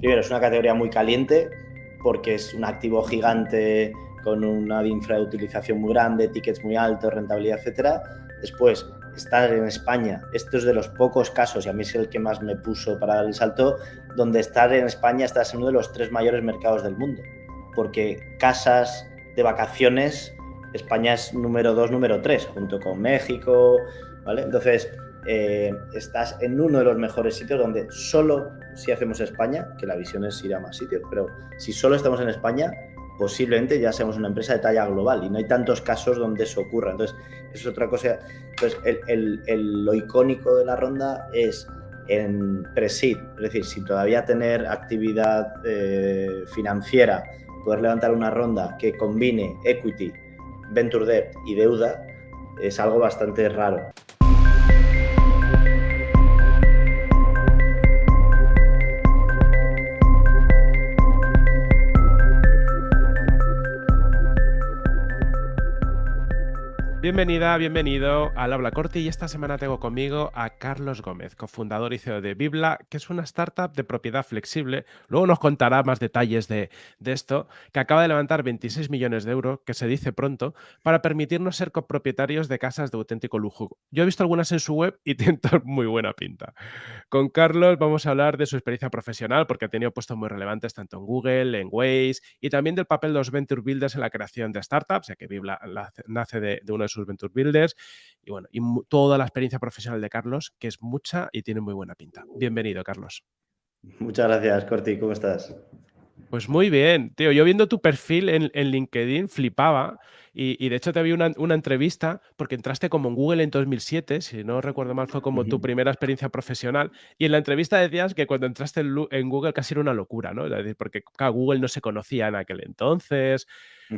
primero, es una categoría muy caliente porque es un activo gigante con una infrautilización muy grande, tickets muy altos, rentabilidad, etcétera. Después, estar en España, esto es de los pocos casos, y a mí es el que más me puso para dar el salto, donde estar en España estás en uno de los tres mayores mercados del mundo, porque casas de vacaciones, España es número dos, número tres, junto con México, ¿vale? Entonces, eh, estás en uno de los mejores sitios donde solo si hacemos España, que la visión es ir a más sitios, pero si solo estamos en España, posiblemente ya seamos una empresa de talla global y no hay tantos casos donde eso ocurra. Entonces, eso es otra cosa. Entonces, el, lo icónico de la ronda es en pre-seed, es decir, sin todavía tener actividad eh, financiera, poder levantar una ronda que combine equity, venture debt y deuda, es algo bastante raro. Bienvenida, bienvenido al Habla Corte y esta semana tengo conmigo a Carlos Gómez, cofundador y CEO de Bibla, que es una startup de propiedad flexible. Luego nos contará más detalles de, esto, que acaba de levantar 26 millones de euros, que se dice pronto, para permitirnos ser copropietarios de casas de auténtico lujo. Yo he visto algunas en su web y tienen muy buena pinta. Con Carlos vamos a hablar de su experiencia profesional, porque ha tenido puestos muy relevantes tanto en Google, en Waze, y también del papel de los venture builders en la creación de startups, ya que Bibla nace de, de uno de sus Venture Builders y bueno, y toda la experiencia profesional de Carlos, que es mucha y tiene muy buena pinta. Bienvenido, Carlos. Muchas gracias, Corti. ¿Cómo estás? Pues muy bien, tío. Yo viendo tu perfil en, LinkedIn flipaba y, de hecho te vi una, una, entrevista porque entraste como en Google en 2007, si no recuerdo mal fue como tu primera experiencia profesional y en la entrevista decías que cuando entraste en, Google casi era una locura, ¿no? Es decir, porque Google no se conocía en aquel entonces,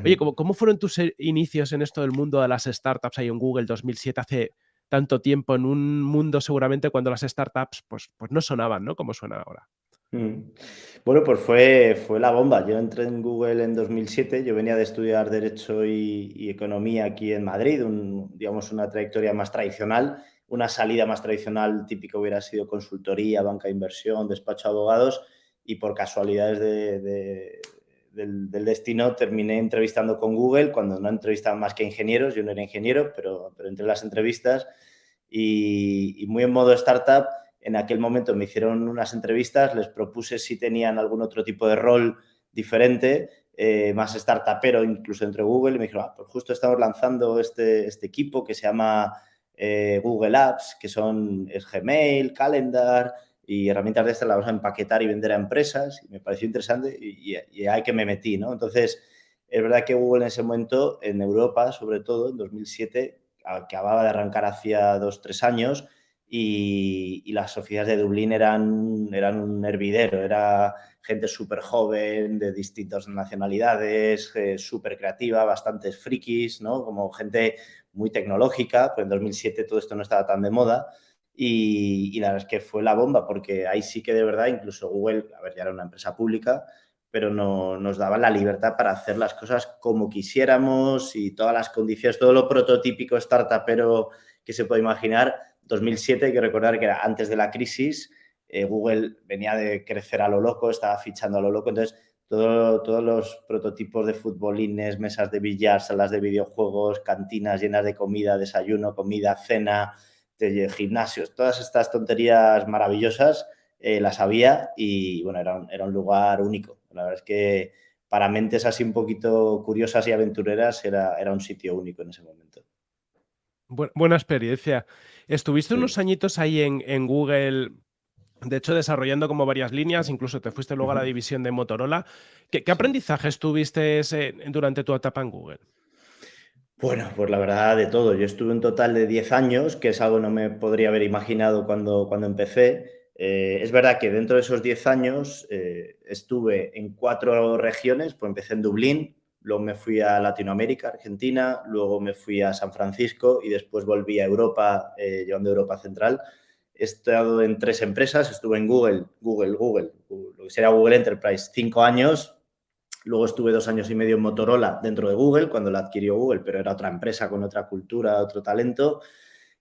Oye, ¿cómo, fueron tus eh, inicios en esto del mundo de las startups ahí en Google 2007 hace tanto tiempo en un mundo seguramente cuando las startups pues, pues no sonaban, ¿no? Como suenan ahora. Mm. Bueno, pues fue, fue la bomba. Yo entré en Google en 2007, yo venía de estudiar Derecho y, Economía aquí en Madrid, digamos una trayectoria más tradicional, una salida más tradicional típica hubiera sido consultoría, banca de inversión, despacho de abogados y por casualidades de, del, destino terminé entrevistando con Google cuando no entrevistaban más que ingenieros, yo no era ingeniero, pero, pero entre las entrevistas y, muy en modo startup, en aquel momento me hicieron unas entrevistas, les propuse si tenían algún otro tipo de rol diferente, eh, más startupero incluso entre Google y me dijeron, ah, pues justo estamos lanzando este, este equipo que se llama eh, Google Apps, que son es Gmail, Calendar, y herramientas de estas las vamos a empaquetar y vender a empresas. Y me pareció interesante y, hay que me metí, ¿no? Entonces, es verdad que Google en ese momento, en Europa, sobre todo, en 2007, acababa de arrancar hacía dos, tres años y, las oficinas de Dublín eran, eran un hervidero, era gente súper joven, de distintas nacionalidades, eh, súper creativa, bastantes frikis, ¿no? Como gente muy tecnológica, pues en 2007 todo esto no estaba tan de moda y, la verdad es que fue la bomba, porque ahí sí que de verdad, incluso Google, a ver, ya era una empresa pública, pero no, nos daba la libertad para hacer las cosas como quisiéramos y todas las condiciones, todo lo prototípico startupero que se puede imaginar. 2007, hay que recordar que era antes de la crisis, eh, Google venía de crecer a lo loco, estaba fichando a lo loco, entonces todo, todos los prototipos de futbolines, mesas de billar, salas de videojuegos, cantinas llenas de comida, desayuno, comida, cena, de gimnasios, todas estas tonterías maravillosas eh, las había y bueno, era un, era un lugar único. La verdad es que para mentes así un poquito curiosas y aventureras era, era un sitio único en ese momento. Buena experiencia. Estuviste unos añitos ahí en, Google, de hecho, desarrollando como varias líneas, incluso te fuiste luego a la división de Motorola. ¿Qué, aprendizajes tuviste durante tu etapa en Google? Bueno, pues la verdad de todo. Yo estuve un total de 10 años, que es algo que no me podría haber imaginado cuando, cuando empecé. Eh, es verdad que dentro de esos 10 años eh, estuve en cuatro regiones, pues empecé en Dublín, luego me fui a Latinoamérica, Argentina, luego me fui a San Francisco y después volví a Europa, eh, llevando Europa Central. He estado en tres empresas, estuve en Google, Google, Google, lo que sería Google Enterprise, cinco años, Luego estuve dos años y medio en Motorola dentro de Google, cuando la adquirió Google, pero era otra empresa con otra cultura, otro talento.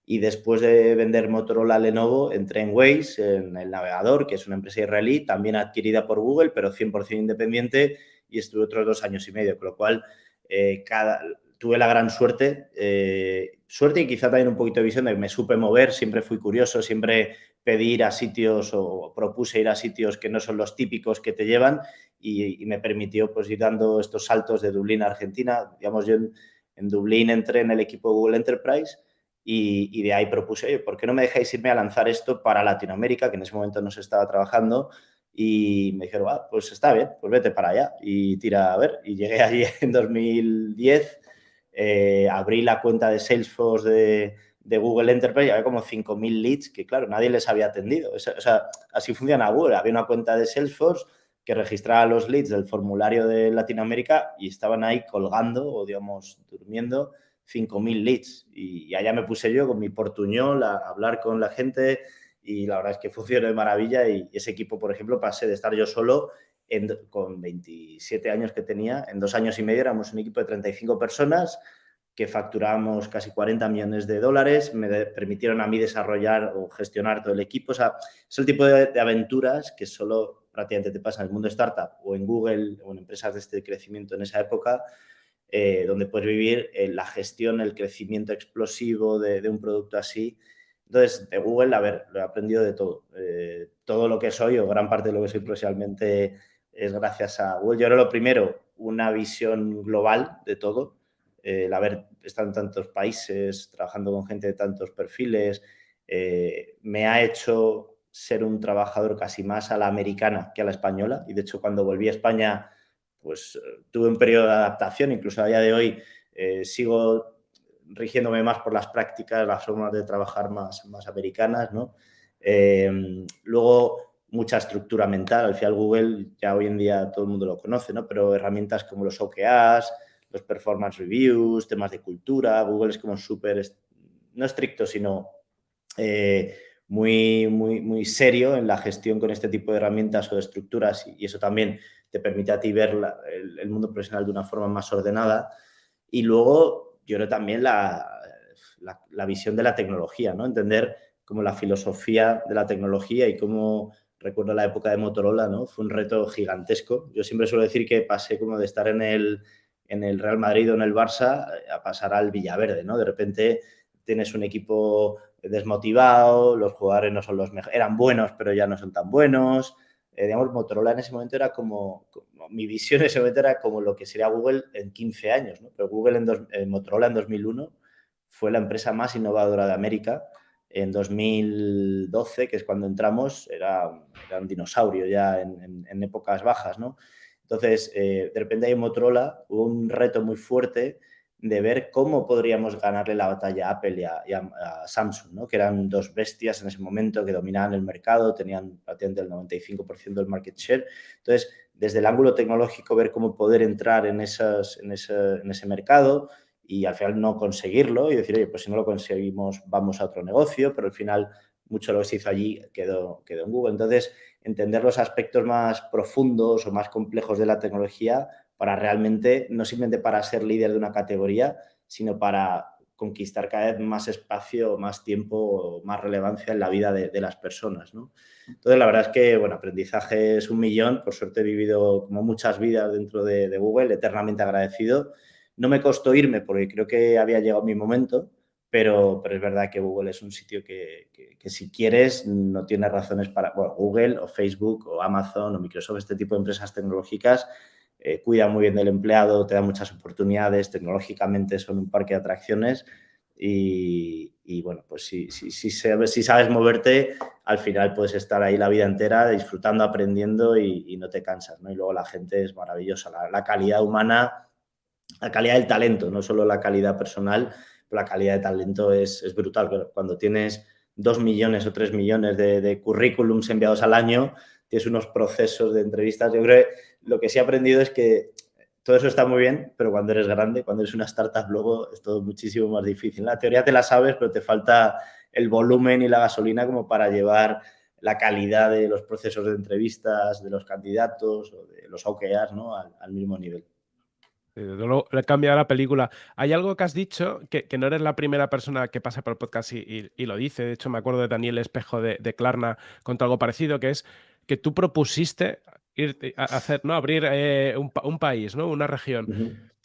y después de vender Motorola a Lenovo, entré en Waze, en el navegador, que es una empresa israelí, también adquirida por Google, pero 100% independiente, y estuve otros dos años y medio, con lo cual eh, cada, tuve la gran suerte, eh, suerte y quizá también un poquito de visión de que me supe mover, siempre fui curioso, siempre pedí ir a sitios o propuse ir a sitios que no son los típicos que te llevan y, me permitió pues ir dando estos saltos de Dublín a Argentina. Digamos, yo en, en Dublín entré en el equipo Google Enterprise y, de ahí propuse, oye, ¿por qué no me dejáis irme a lanzar esto para Latinoamérica, que en ese momento no se estaba trabajando? Y me dijeron, ah, pues está bien, pues vete para allá y tira a ver. Y llegué allí en 2010, eh, abrí la cuenta de Salesforce de, de Google Enterprise y había como 5.000 leads que, claro, nadie les había atendido. O sea, así funciona Google. Había una cuenta de Salesforce que registraba los leads del formulario de Latinoamérica y estaban ahí colgando o, digamos, durmiendo 5.000 leads. Y allá me puse yo con mi portuñol a hablar con la gente y la verdad es que funcionó de maravilla y ese equipo, por ejemplo, pasé de estar yo solo con 27 años que tenía, en dos años y medio éramos un equipo de 35 personas que facturábamos casi 40 millones de dólares, me permitieron a mí desarrollar o gestionar todo el equipo. O sea, es el tipo de, de aventuras que solo prácticamente te pasa en el mundo startup o en Google o en empresas de este crecimiento en esa época eh, donde puedes vivir eh, la gestión, el crecimiento explosivo de, un producto así. Entonces, de Google, a ver, lo he aprendido de todo. Eh, todo lo que soy o gran parte de lo que soy profesionalmente es gracias a Google. Yo era lo primero, una visión global de todo. el haber estado en tantos países, trabajando con gente de tantos perfiles, me ha hecho ser un trabajador casi más a la americana que a la española. Y de hecho, cuando volví a España pues eh, tuve un periodo de adaptación, incluso a día de hoy eh, sigo rigiéndome más por las prácticas, las formas de trabajar más, más americanas, ¿no? Em, luego, mucha estructura mental. Al final, Google ya hoy en día todo el mundo lo conoce, ¿no? Pero herramientas como los OKRs, los performance reviews, temas de cultura. Google es como súper, no estricto, sino eh, muy, muy, muy serio en la gestión con este tipo de herramientas o de estructuras y eso también te permite a ti ver el, mundo profesional de una forma más ordenada. Y luego, yo creo también la, la, visión de la tecnología, ¿no? Entender como la filosofía de la tecnología y cómo, recuerdo la época de Motorola, ¿no? Fue un reto gigantesco. Yo siempre suelo decir que pasé como de estar en el, en el Real Madrid o en el Barça a pasar al Villaverde, ¿no? De repente tienes un equipo desmotivado, los jugadores no son los mejores, eran buenos, pero ya no son tan buenos, eh, digamos, Motorola en ese momento era como, mi visión en ese momento era como lo que sería Google en 15 años. Pero Google en, Motorola en 2001 fue la empresa más innovadora de América. En 2012, que es cuando entramos, era, un dinosaurio ya en, épocas bajas, ¿no? Entonces, eh, de repente hay en Motorola un reto muy fuerte de ver cómo podríamos ganarle la batalla a Apple y a, Samsung, ¿no? que eran dos bestias en ese momento que dominaban el mercado, tenían prácticamente el 95% del market share. Entonces, desde el ángulo tecnológico, ver cómo poder entrar en, esas, en, ese, en ese mercado y al final no conseguirlo y decir, oye, pues si no lo conseguimos, vamos a otro negocio, pero al final mucho lo que se hizo allí quedó, quedó en Google. Entonces, entender los aspectos más profundos o más complejos de la tecnología para realmente, no simplemente para ser líder de una categoría, sino para conquistar cada vez más espacio, más tiempo, más relevancia en la vida de, las personas. ¿no? Entonces, la verdad es que, bueno, aprendizaje es un millón. Por suerte he vivido como muchas vidas dentro de, Google, eternamente agradecido. No me costó irme porque creo que había llegado mi momento, pero, pero es verdad que Google es un sitio que, que, si quieres no tiene razones para, bueno, Google o Facebook o Amazon o Microsoft, este tipo de empresas tecnológicas eh, cuida muy bien del empleado, te da muchas oportunidades, tecnológicamente son un parque de atracciones y, bueno, pues si, si, sabes moverte, al final puedes estar ahí la vida entera disfrutando, aprendiendo y, no te cansas, ¿no? Y luego la gente es maravillosa, la, calidad humana, la calidad del talento, no solo la calidad personal, la calidad de talento es, es brutal. Cuando tienes dos millones o tres millones de, currículums enviados al año, tienes unos procesos de entrevistas. Yo creo lo que sí he aprendido es que todo eso está muy bien, pero cuando eres grande, cuando eres una startup, luego es todo muchísimo más difícil. La teoría te la sabes, pero te falta el volumen y la gasolina como para llevar la calidad de los procesos de entrevistas, de los candidatos o de los OKRs ¿no? al, mismo nivel. luego le cambia la película. Hay algo que has dicho que, no eres la primera persona que pasa por el podcast y lo dice. De hecho, me acuerdo de Daniel Espejo de, de Klarna contó algo parecido, que es que tú propusiste ir a hacer, ¿no? Abrir eh, un, pa- un país, ¿no? Una región.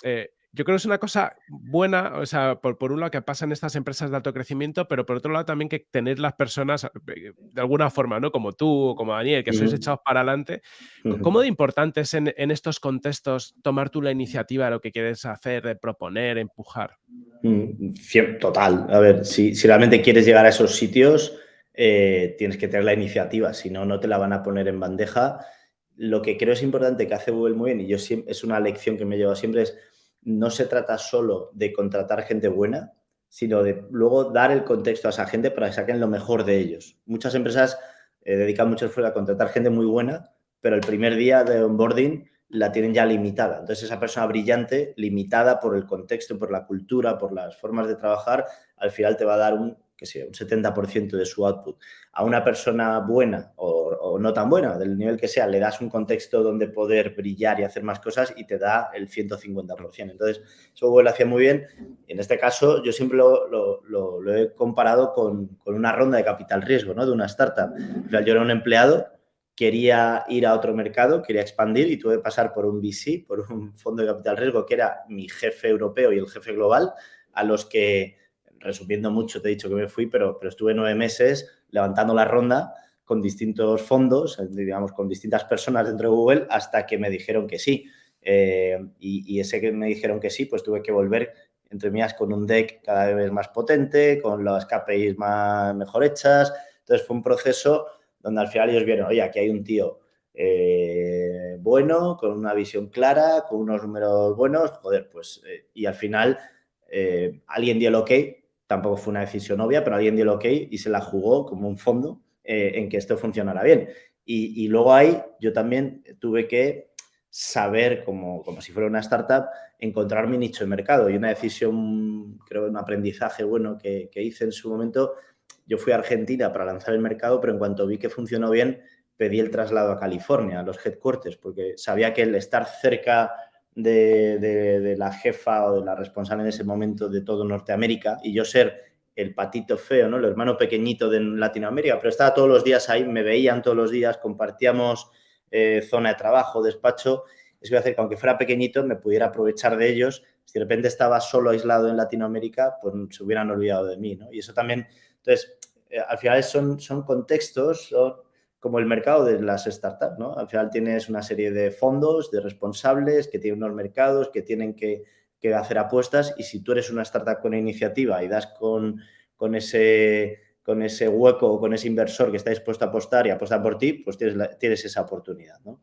Eh, yo creo que es una cosa buena, o sea, por, por un lado que pasa en estas empresas de alto crecimiento, pero por otro lado también que tener las personas eh, de alguna forma, ¿no? Como tú o como Daniel, que sois ujú, echados para adelante. ¿Cómo de importante es en, en estos contextos tomar tú la iniciativa de lo que quieres hacer, de proponer, empujar? Mm, Total. A ver, si, si realmente quieres llegar a esos sitios, eh, tienes que tener la iniciativa, si no, no te la van a poner en bandeja. Lo que creo es importante que hace Google muy bien, y yo siempre, es una lección que me llevo siempre, es no se trata solo de contratar gente buena, sino de luego dar el contexto a esa gente para que saquen lo mejor de ellos. Muchas empresas eh, dedican mucho esfuerzo a contratar gente muy buena, pero el primer día de onboarding la tienen ya limitada. Entonces, esa persona brillante, limitada por el contexto, por la cultura, por las formas de trabajar, al final te va a dar un, que sé, un 70% de su output. A una persona buena o, o, no tan buena, del nivel que sea, le das un contexto donde poder brillar y hacer más cosas y te da el 150%. Entonces, eso Google lo hacía muy bien. En este caso, yo siempre lo, lo, lo, lo he comparado con, con, una ronda de capital riesgo, ¿no? De una startup. O sea, yo era un empleado quería ir a otro mercado, quería expandir y tuve que pasar por un VC, por un fondo de capital riesgo que era mi jefe europeo y el jefe global, a los que, resumiendo mucho, te he dicho que me fui, pero, pero estuve nueve meses levantando la ronda con distintos fondos, digamos, con distintas personas dentro de Google, hasta que me dijeron que sí. Eh, y, ese que me dijeron que sí, pues tuve que volver, entre mías, con un deck cada vez más potente, con las KPIs más mejor hechas. Entonces fue un proceso donde al final ellos vieron, oye, aquí hay un tío eh, bueno, con una visión clara, con unos números buenos, joder, pues, eh, y al final eh, alguien dio el ok, tampoco fue una decisión obvia, pero alguien dio el ok y se la jugó como un fondo eh, en que esto funcionara bien. Y, luego ahí yo también tuve que saber, como, como si fuera una startup, encontrar mi nicho de mercado. Y una decisión, creo, un aprendizaje bueno que, que hice en su momento yo fui a Argentina para lanzar el mercado, pero en cuanto vi que funcionó bien, pedí el traslado a California, a los headquarters, porque sabía que el estar cerca de, la jefa o de la responsable en ese momento de todo Norteamérica y yo ser el patito feo, ¿no? el hermano pequeñito de Latinoamérica, pero estaba todos los días ahí, me veían todos los días, compartíamos eh, zona de trabajo, despacho, eso iba a hacer que aunque fuera pequeñito me pudiera aprovechar de ellos. Si de repente estaba solo aislado en Latinoamérica, pues se hubieran olvidado de mí. ¿no? Y eso también entonces, eh, al final son, son contextos, como el mercado de las startups, ¿no? Al final tienes una serie de fondos, de responsables que tienen unos mercados, que tienen que, que hacer apuestas y si tú eres una startup con iniciativa y das con, con, ese, con ese hueco o con ese inversor que está dispuesto a apostar y apostar por ti, pues tienes, tienes esa oportunidad, ¿no?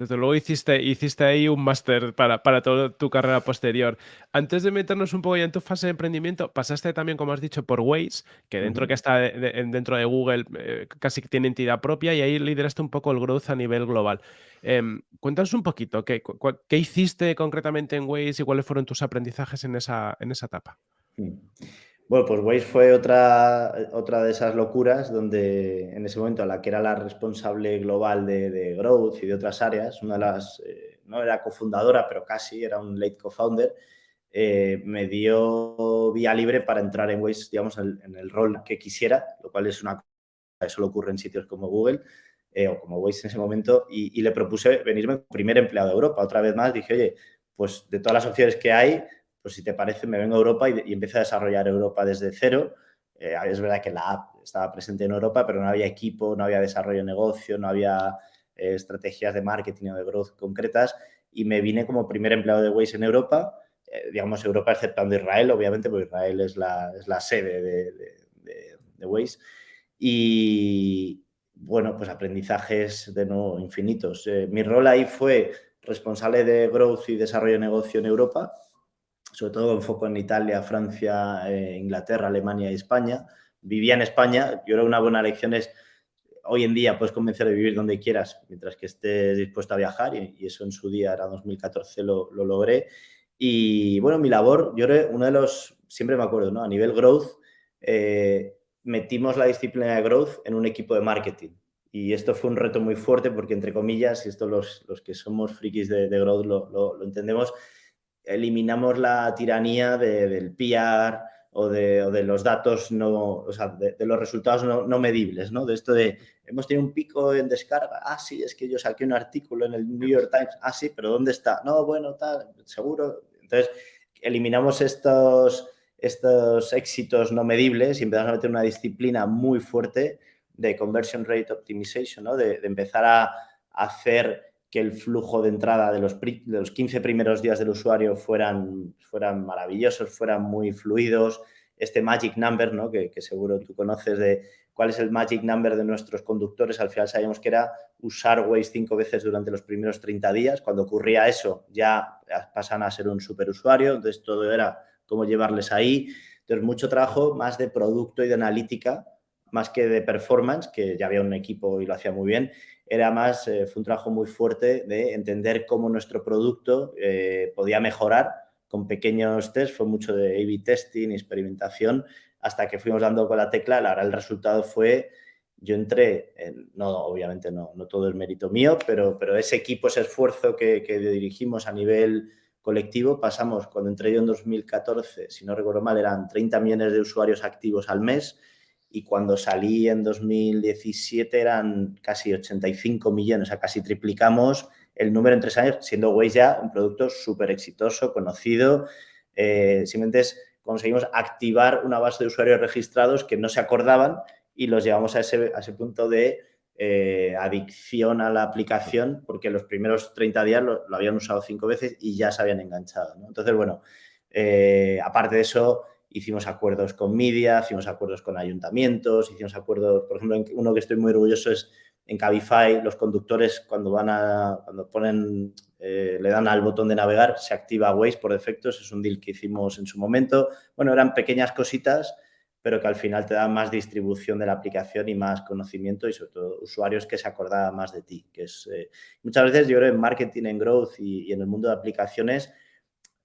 Desde luego hiciste, hiciste ahí un máster para, para toda tu carrera posterior. Antes de meternos un poco ya en tu fase de emprendimiento, pasaste también, como has dicho, por Waze, que dentro uh -huh. que está de, de, dentro de Google eh, casi que tiene entidad propia y ahí lideraste un poco el growth a nivel global. Eh, cuéntanos un poquito, ¿qué, ¿qué, hiciste concretamente en Waze y cuáles fueron tus aprendizajes en esa, en esa etapa? Bueno, pues Waze fue otra, otra de esas locuras donde en ese momento a la que era la responsable global de, de Growth y de otras áreas, una de las, eh, no era cofundadora, pero casi, era un late co-founder, eh, me dio vía libre para entrar en Waze, digamos, en, el rol que quisiera, lo cual es una cosa que solo ocurre en sitios como Google eh, o como Waze en ese momento, y, le propuse venirme primer empleado de Europa. Otra vez más dije, oye, pues de todas las opciones que hay, pues si te parece, me vengo a Europa y, y empiezo a desarrollar Europa desde cero. Eh, es verdad que la app estaba presente en Europa, pero no había equipo, no había desarrollo de negocio, no había eh, estrategias de marketing o de growth concretas y me vine como primer empleado de Waze en Europa, eh, digamos Europa exceptando Israel, obviamente, porque Israel es la, es la sede de, de, de, de Waze. Y bueno, pues aprendizajes de nuevo infinitos. Eh, mi rol ahí fue responsable de growth y desarrollo de negocio en Europa, sobre todo con foco en Italia, Francia, eh, Inglaterra, Alemania y España. Vivía en España, yo creo que una buena lección es, hoy en día puedes convencer de vivir donde quieras, mientras que estés dispuesto a viajar, y, y eso en su día, era 2014, lo, lo, logré. Y bueno, mi labor, yo creo, uno de los, siempre me acuerdo, ¿no? A nivel growth, eh, metimos la disciplina de growth en un equipo de marketing. Y esto fue un reto muy fuerte porque, entre comillas, y esto los, los que somos frikis de, de Growth lo, lo, entendemos, eliminamos la tiranía del PR o de, los datos no, o sea, de, los resultados no, medibles, ¿no? De esto de, hemos tenido un pico en descarga, ah, sí, es que yo saqué un artículo en el New York Times, ah, sí, pero ¿dónde está? No, bueno, tal, seguro. Entonces, eliminamos estos, estos éxitos no medibles y empezamos a meter una disciplina muy fuerte de conversion rate optimization, ¿no? de empezar a hacer que el flujo de entrada de los, de los 15 primeros días del usuario fueran, fueran maravillosos, fueran muy fluidos. Este magic number, ¿no? que, que seguro tú conoces de cuál es el magic number de nuestros conductores, al final sabíamos que era usar Waze cinco veces durante los primeros 30 días. Cuando ocurría eso, ya pasan a ser un superusuario, entonces todo era cómo llevarles ahí. Entonces, mucho trabajo más de producto y de analítica más que de performance, que ya había un equipo y lo hacía muy bien, era más, eh, fue un trabajo muy fuerte de entender cómo nuestro producto eh, podía mejorar con pequeños tests, fue mucho de A-B testing, experimentación, hasta que fuimos dando con la tecla, ahora el resultado fue, yo entré, en, no, obviamente no, no todo el mérito mío, pero, pero ese equipo, ese esfuerzo que, que dirigimos a nivel colectivo, pasamos, cuando entré yo en 2014, si no recuerdo mal, eran 30 millones de usuarios activos al mes, y cuando salí en 2017 eran casi 85 millones, o sea, casi triplicamos el número en tres años, siendo Waze ya un producto súper exitoso, conocido. Eh, simplemente conseguimos activar una base de usuarios registrados que no se acordaban y los llevamos a ese, punto de eh, adicción a la aplicación porque los primeros 30 días lo, habían usado cinco veces y ya se habían enganchado. Entonces, bueno, eh, aparte de eso, hicimos acuerdos con media, hicimos acuerdos con ayuntamientos, hicimos acuerdos, por ejemplo, uno que estoy muy orgulloso es en Cabify, los conductores cuando van a, cuando ponen, eh, le dan al botón de navegar, se activa Waze por defecto, ese es un deal que hicimos en su momento. Bueno, eran pequeñas cositas, pero que al final te dan más distribución de la aplicación y más conocimiento y sobre todo usuarios que se acordaban más de ti. Que es, eh, muchas veces yo creo en marketing, en growth y, y en el mundo de aplicaciones,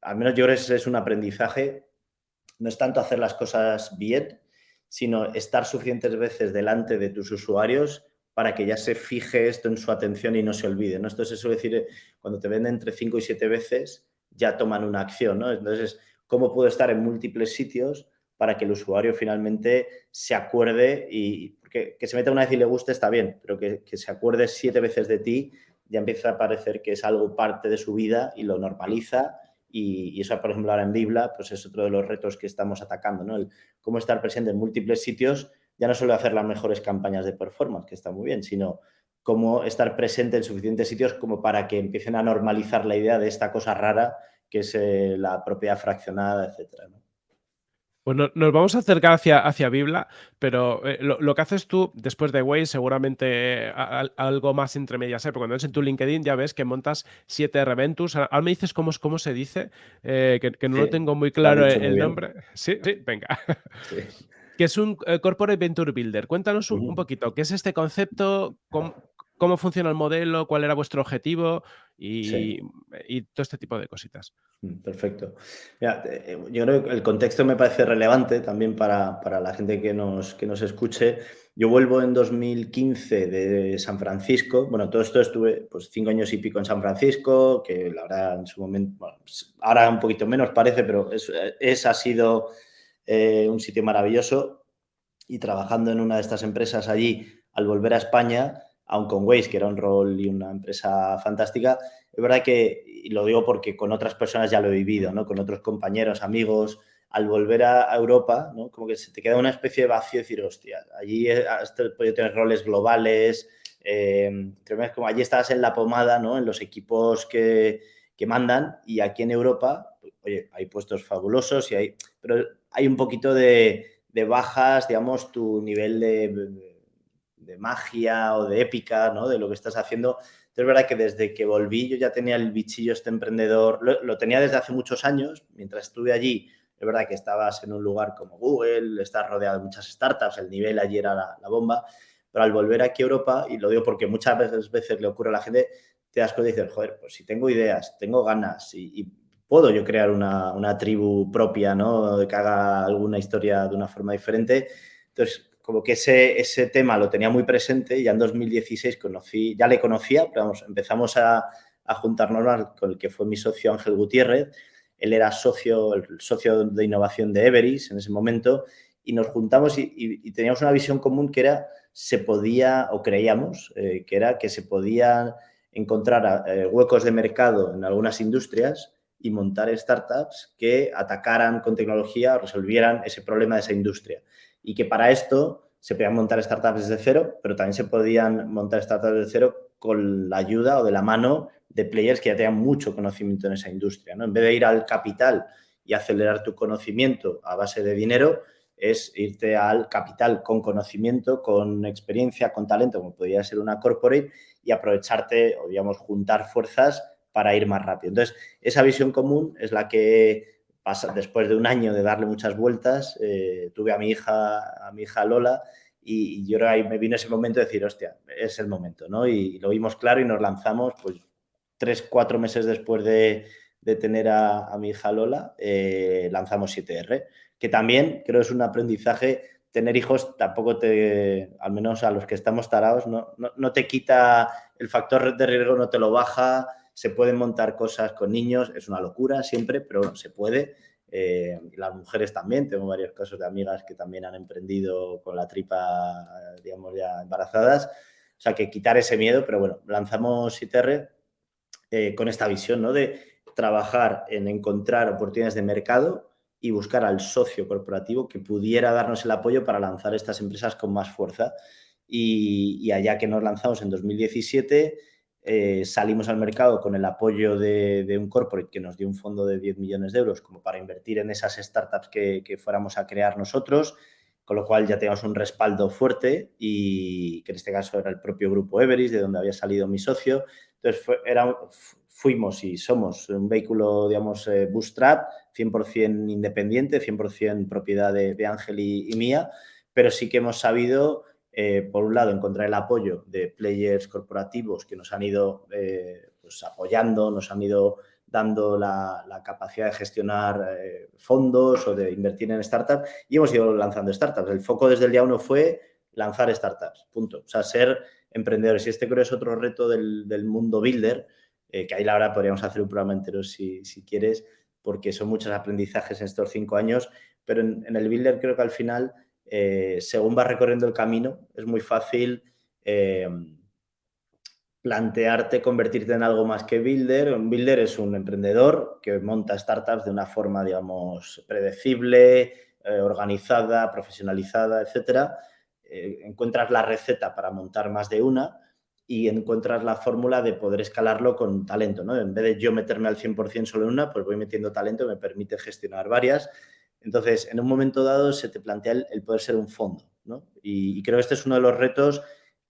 al menos yo creo que es un aprendizaje no es tanto hacer las cosas bien, sino estar suficientes veces delante de tus usuarios para que ya se fije esto en su atención y no se olvide. ¿no? Esto es eso decir, cuando te venden entre 5 y 7 veces, ya toman una acción. ¿no? Entonces, ¿cómo puedo estar en múltiples sitios para que el usuario finalmente se acuerde y que, que se meta una vez y le guste está bien, pero que, que se acuerde siete veces de ti ya empieza a parecer que es algo parte de su vida y lo normaliza y, y, eso, por ejemplo, ahora en Bibla, pues es otro de los retos que estamos atacando, ¿no? El cómo estar presente en múltiples sitios, ya no solo hacer las mejores campañas de performance, que está muy bien, sino cómo estar presente en suficientes sitios como para que empiecen a normalizar la idea de esta cosa rara que es eh, la propiedad fraccionada, etcétera. Pues nos vamos a acercar hacia, hacia Bibla, pero eh, lo, lo, que haces tú después de Waze, seguramente a, a, algo más entre medias, ¿eh? porque cuando ves en tu LinkedIn ya ves que montas siete Reventus. Ahora me dices cómo, cómo se dice, eh, que, que, no sí, lo tengo muy claro el, muy nombre. Sí, sí, venga. Sí. que es un Corporate Venture Builder. Cuéntanos un, uh -huh. un, poquito, ¿qué es este concepto? ¿Cómo, cómo funciona el modelo? ¿Cuál era vuestro objetivo? Y, sí. y todo este tipo de cositas. Mm, perfecto. Mira, eh, yo creo que el contexto me parece relevante también para, para, la gente que nos, que nos escuche. Yo vuelvo en 2015 de San Francisco. Bueno, todo esto estuve pues cinco años y pico en San Francisco, que la verdad en su momento, bueno, pues, ahora un poquito menos parece, pero es, es ha sido eh, un sitio maravilloso. Y trabajando en una de estas empresas allí, al volver a España, aun con Waze, que era un rol y una empresa fantástica, es verdad que, y lo digo porque con otras personas ya lo he vivido, ¿no? Con otros compañeros, amigos, al volver a Europa, ¿no? Como que se te queda una especie de vacío y decir, hostia, allí has podido tener roles globales, eh, como allí estabas en la pomada, ¿no? En los equipos que, que mandan y aquí en Europa, oye, hay puestos fabulosos y hay, pero hay un poquito de, de bajas, digamos, tu nivel de de magia o de épica, ¿no? De lo que estás haciendo. Es verdad que desde que volví yo ya tenía el bichillo este emprendedor, lo, tenía desde hace muchos años, mientras estuve allí, es verdad que estabas en un lugar como Google, estás rodeado de muchas startups, el nivel allí era la, bomba, pero al volver aquí a Europa, y lo digo porque muchas veces, veces le ocurre a la gente, te das cuenta y dices, joder, pues si tengo ideas, tengo ganas y, y puedo yo crear una, una tribu propia, ¿no? Que haga alguna historia de una forma diferente. Entonces, como que ese, ese tema lo tenía muy presente. Ya en 2016 conocí, ya le conocía, pero empezamos a, a juntarnos con el que fue mi socio Ángel Gutiérrez. Él era socio, el socio de innovación de Everis en ese momento y nos juntamos y, teníamos una visión común que era, se podía, o creíamos, eh, que era que se podían encontrar eh, huecos de mercado en algunas industrias y montar startups que atacaran con tecnología o resolvieran ese problema de esa industria. Y que para esto se podían montar startups desde cero, pero también se podían montar startups desde cero con la ayuda o de la mano de players que ya tengan mucho conocimiento en esa industria. ¿no? En vez de ir al capital y acelerar tu conocimiento a base de dinero, es irte al capital con conocimiento, con experiencia, con talento, como podría ser una corporate, y aprovecharte o, digamos, juntar fuerzas para ir más rápido. Entonces, esa visión común es la que después de un año de darle muchas vueltas, eh, tuve a mi hija, a mi hija Lola, y, yo ahí me vino ese momento de decir, hostia, es el momento, ¿no? Y, lo vimos claro y nos lanzamos, pues, tres, cuatro meses después de, tener a, mi hija Lola, eh, lanzamos 7R que también creo es un aprendizaje. Tener hijos tampoco te, al menos a los que estamos tarados, no, no, te quita el factor de riesgo, no te lo baja, se pueden montar cosas con niños, es una locura siempre, pero se puede. Eh, las mujeres también, tengo varios casos de amigas que también han emprendido con la tripa, digamos, ya embarazadas. O sea, que quitar ese miedo, pero bueno, lanzamos ITR eh, con esta visión, ¿no? De trabajar en encontrar oportunidades de mercado y buscar al socio corporativo que pudiera darnos el apoyo para lanzar estas empresas con más fuerza. Y, allá que nos lanzamos en 2017, eh, salimos al mercado con el apoyo de, un corporate que nos dio un fondo de 10 millones de euros como para invertir en esas startups que, fuéramos a crear nosotros, con lo cual ya teníamos un respaldo fuerte y que en este caso era el propio grupo Everis, de donde había salido mi socio. Entonces fue, era, fuimos y somos un vehículo, digamos, eh, bootstrap, 100% independiente, 100% propiedad de, Ángel y, mía, pero sí que hemos sabido, eh, por un lado, encontrar el apoyo de players corporativos que nos han ido eh, pues, apoyando, nos han ido dando la, capacidad de gestionar fondos o de invertir en startups y hemos ido lanzando startups. El foco desde el día uno fue lanzar startups, punto. O sea, ser emprendedores. Y este creo es otro reto del, mundo builder, eh, que ahí la verdad podríamos hacer un programa entero si, quieres, porque son muchos aprendizajes en estos cinco años, pero en, el Builder creo que al final, eh, según vas recorriendo el camino, es muy fácil eh, plantearte convertirte en algo más que Builder. Un Builder es un emprendedor que monta startups de una forma, digamos, predecible, organizada, profesionalizada, etcétera. encuentras la receta para montar más de una, y encuentras la fórmula de poder escalarlo con talento, ¿no? En vez de yo meterme al 100% solo en una, pues voy metiendo talento, me permite gestionar varias. Entonces, en un momento dado se te plantea el, poder ser un fondo, ¿no? Y, creo que este es uno de los retos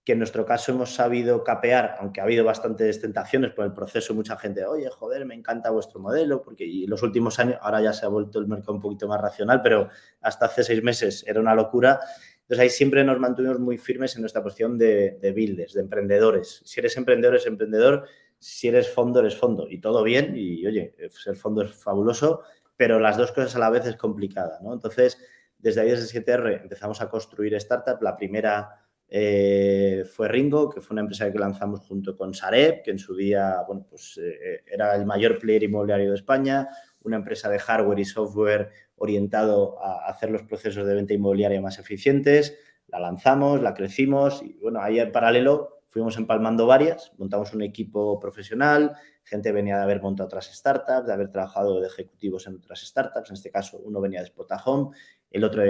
que en nuestro caso hemos sabido capear, aunque ha habido bastantes tentaciones por el proceso, mucha gente, oye, joder, me encanta vuestro modelo, porque en los últimos años, ahora ya se ha vuelto el mercado un poquito más racional, pero hasta hace seis meses era una locura entonces ahí siempre nos mantuvimos muy firmes en nuestra posición de, builders, de emprendedores. Si eres emprendedor, es emprendedor. Si eres fondo, eres fondo. Y todo bien. Y oye, ser fondo es fabuloso, pero las dos cosas a la vez es complicada. ¿no? Entonces, desde ahí, desde 7R, empezamos a construir startup. La primera eh, fue Ringo, que fue una empresa que lanzamos junto con Sareb, que en su día bueno, pues, eh, era el mayor player inmobiliario de España, una empresa de hardware y software orientado a hacer los procesos de venta inmobiliaria más eficientes, la lanzamos, la crecimos y bueno, ahí en paralelo fuimos empalmando varias, montamos un equipo profesional, gente venía de haber montado otras startups, de haber trabajado de ejecutivos en otras startups, en este caso uno venía de Spotahome, el otro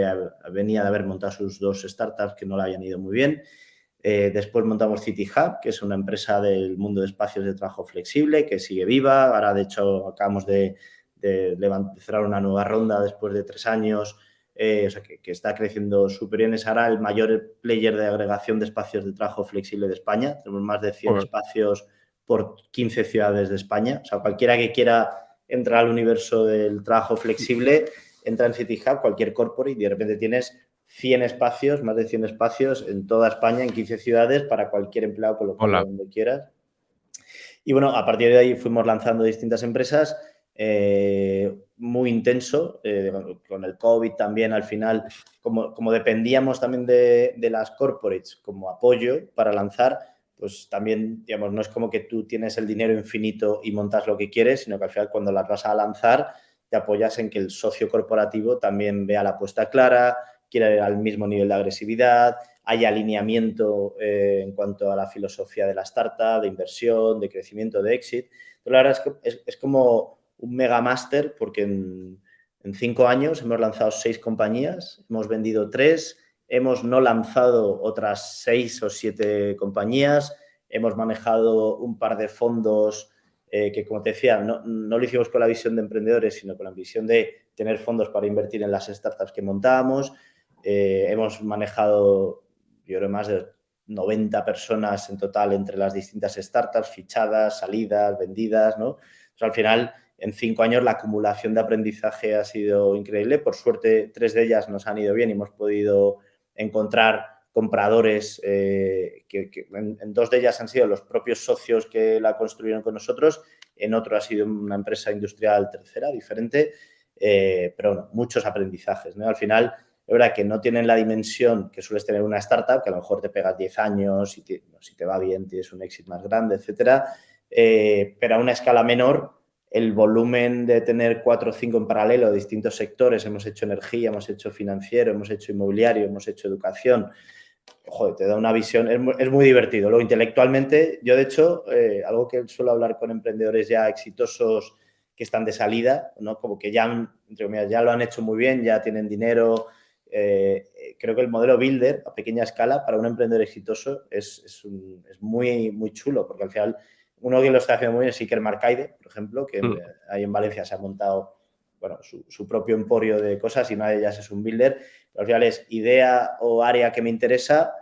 venía de haber montado sus dos startups que no le habían ido muy bien. Eh, después montamos City Hub, que es una empresa del mundo de espacios de trabajo flexible que sigue viva. Ahora, de hecho, acabamos de, de, cerrar una nueva ronda después de tres años, eh, o sea, que, está creciendo súper bien. Es ahora el mayor player de agregación de espacios de trabajo flexible de España. Tenemos más de 100 espacios por 15 ciudades de España. O sea, cualquiera que quiera entrar al universo del trabajo flexible, entra en City Hub, cualquier corporate, y de repente tienes 100 espacios, más de 100 espacios en toda España, en 15 ciudades, para cualquier empleado, con lo donde quieras. Y bueno, a partir de ahí fuimos lanzando distintas empresas eh, muy intenso, eh, con el COVID también al final, como, como dependíamos también de, de, las corporates como apoyo para lanzar, pues también, digamos, no es como que tú tienes el dinero infinito y montas lo que quieres, sino que al final cuando las vas a lanzar, te apoyas en que el socio corporativo también vea la apuesta clara, quiera ir al mismo nivel de agresividad, hay alineamiento eh, en cuanto a la filosofía de la startup, de inversión, de crecimiento, de exit. La verdad es que es, es como un mega máster porque en, en, cinco años hemos lanzado seis compañías, hemos vendido tres, hemos no lanzado otras seis o siete compañías, hemos manejado un par de fondos eh, que, como te decía, no, no, lo hicimos con la visión de emprendedores, sino con la visión de tener fondos para invertir en las startups que montábamos. Eh, hemos manejado yo creo más de 90 personas en total entre las distintas startups, fichadas, salidas, vendidas, ¿no? Entonces, al final, en cinco años la acumulación de aprendizaje ha sido increíble. Por suerte, tres de ellas nos han ido bien y hemos podido encontrar compradores, eh, que, en, dos de ellas han sido los propios socios que la construyeron con nosotros, en otro ha sido una empresa industrial tercera, diferente, eh, pero bueno, muchos aprendizajes. ¿no? Al final, es verdad que no tienen la dimensión que sueles tener una startup, que a lo mejor te pegas 10 años y te, si te va bien tienes un éxito más grande, etcétera, eh, pero a una escala menor el volumen de tener cuatro o cinco en paralelo, distintos sectores, hemos hecho energía, hemos hecho financiero, hemos hecho inmobiliario, hemos hecho educación, joder, te da una visión, es muy, es muy divertido. Luego, intelectualmente, yo de hecho, eh, algo que suelo hablar con emprendedores ya exitosos que están de salida, ¿no? como que ya, comillas, ya lo han hecho muy bien, ya tienen dinero, eh, creo que el modelo Builder a pequeña escala para un emprendedor exitoso es, es, es, muy, muy chulo, porque al final uno que lo está haciendo muy bien es Iker Marcaide, por ejemplo, que mm. ahí en Valencia se ha montado bueno, su, su, propio emporio de cosas y una de ellas es un builder. Pero al final es idea o área que me interesa,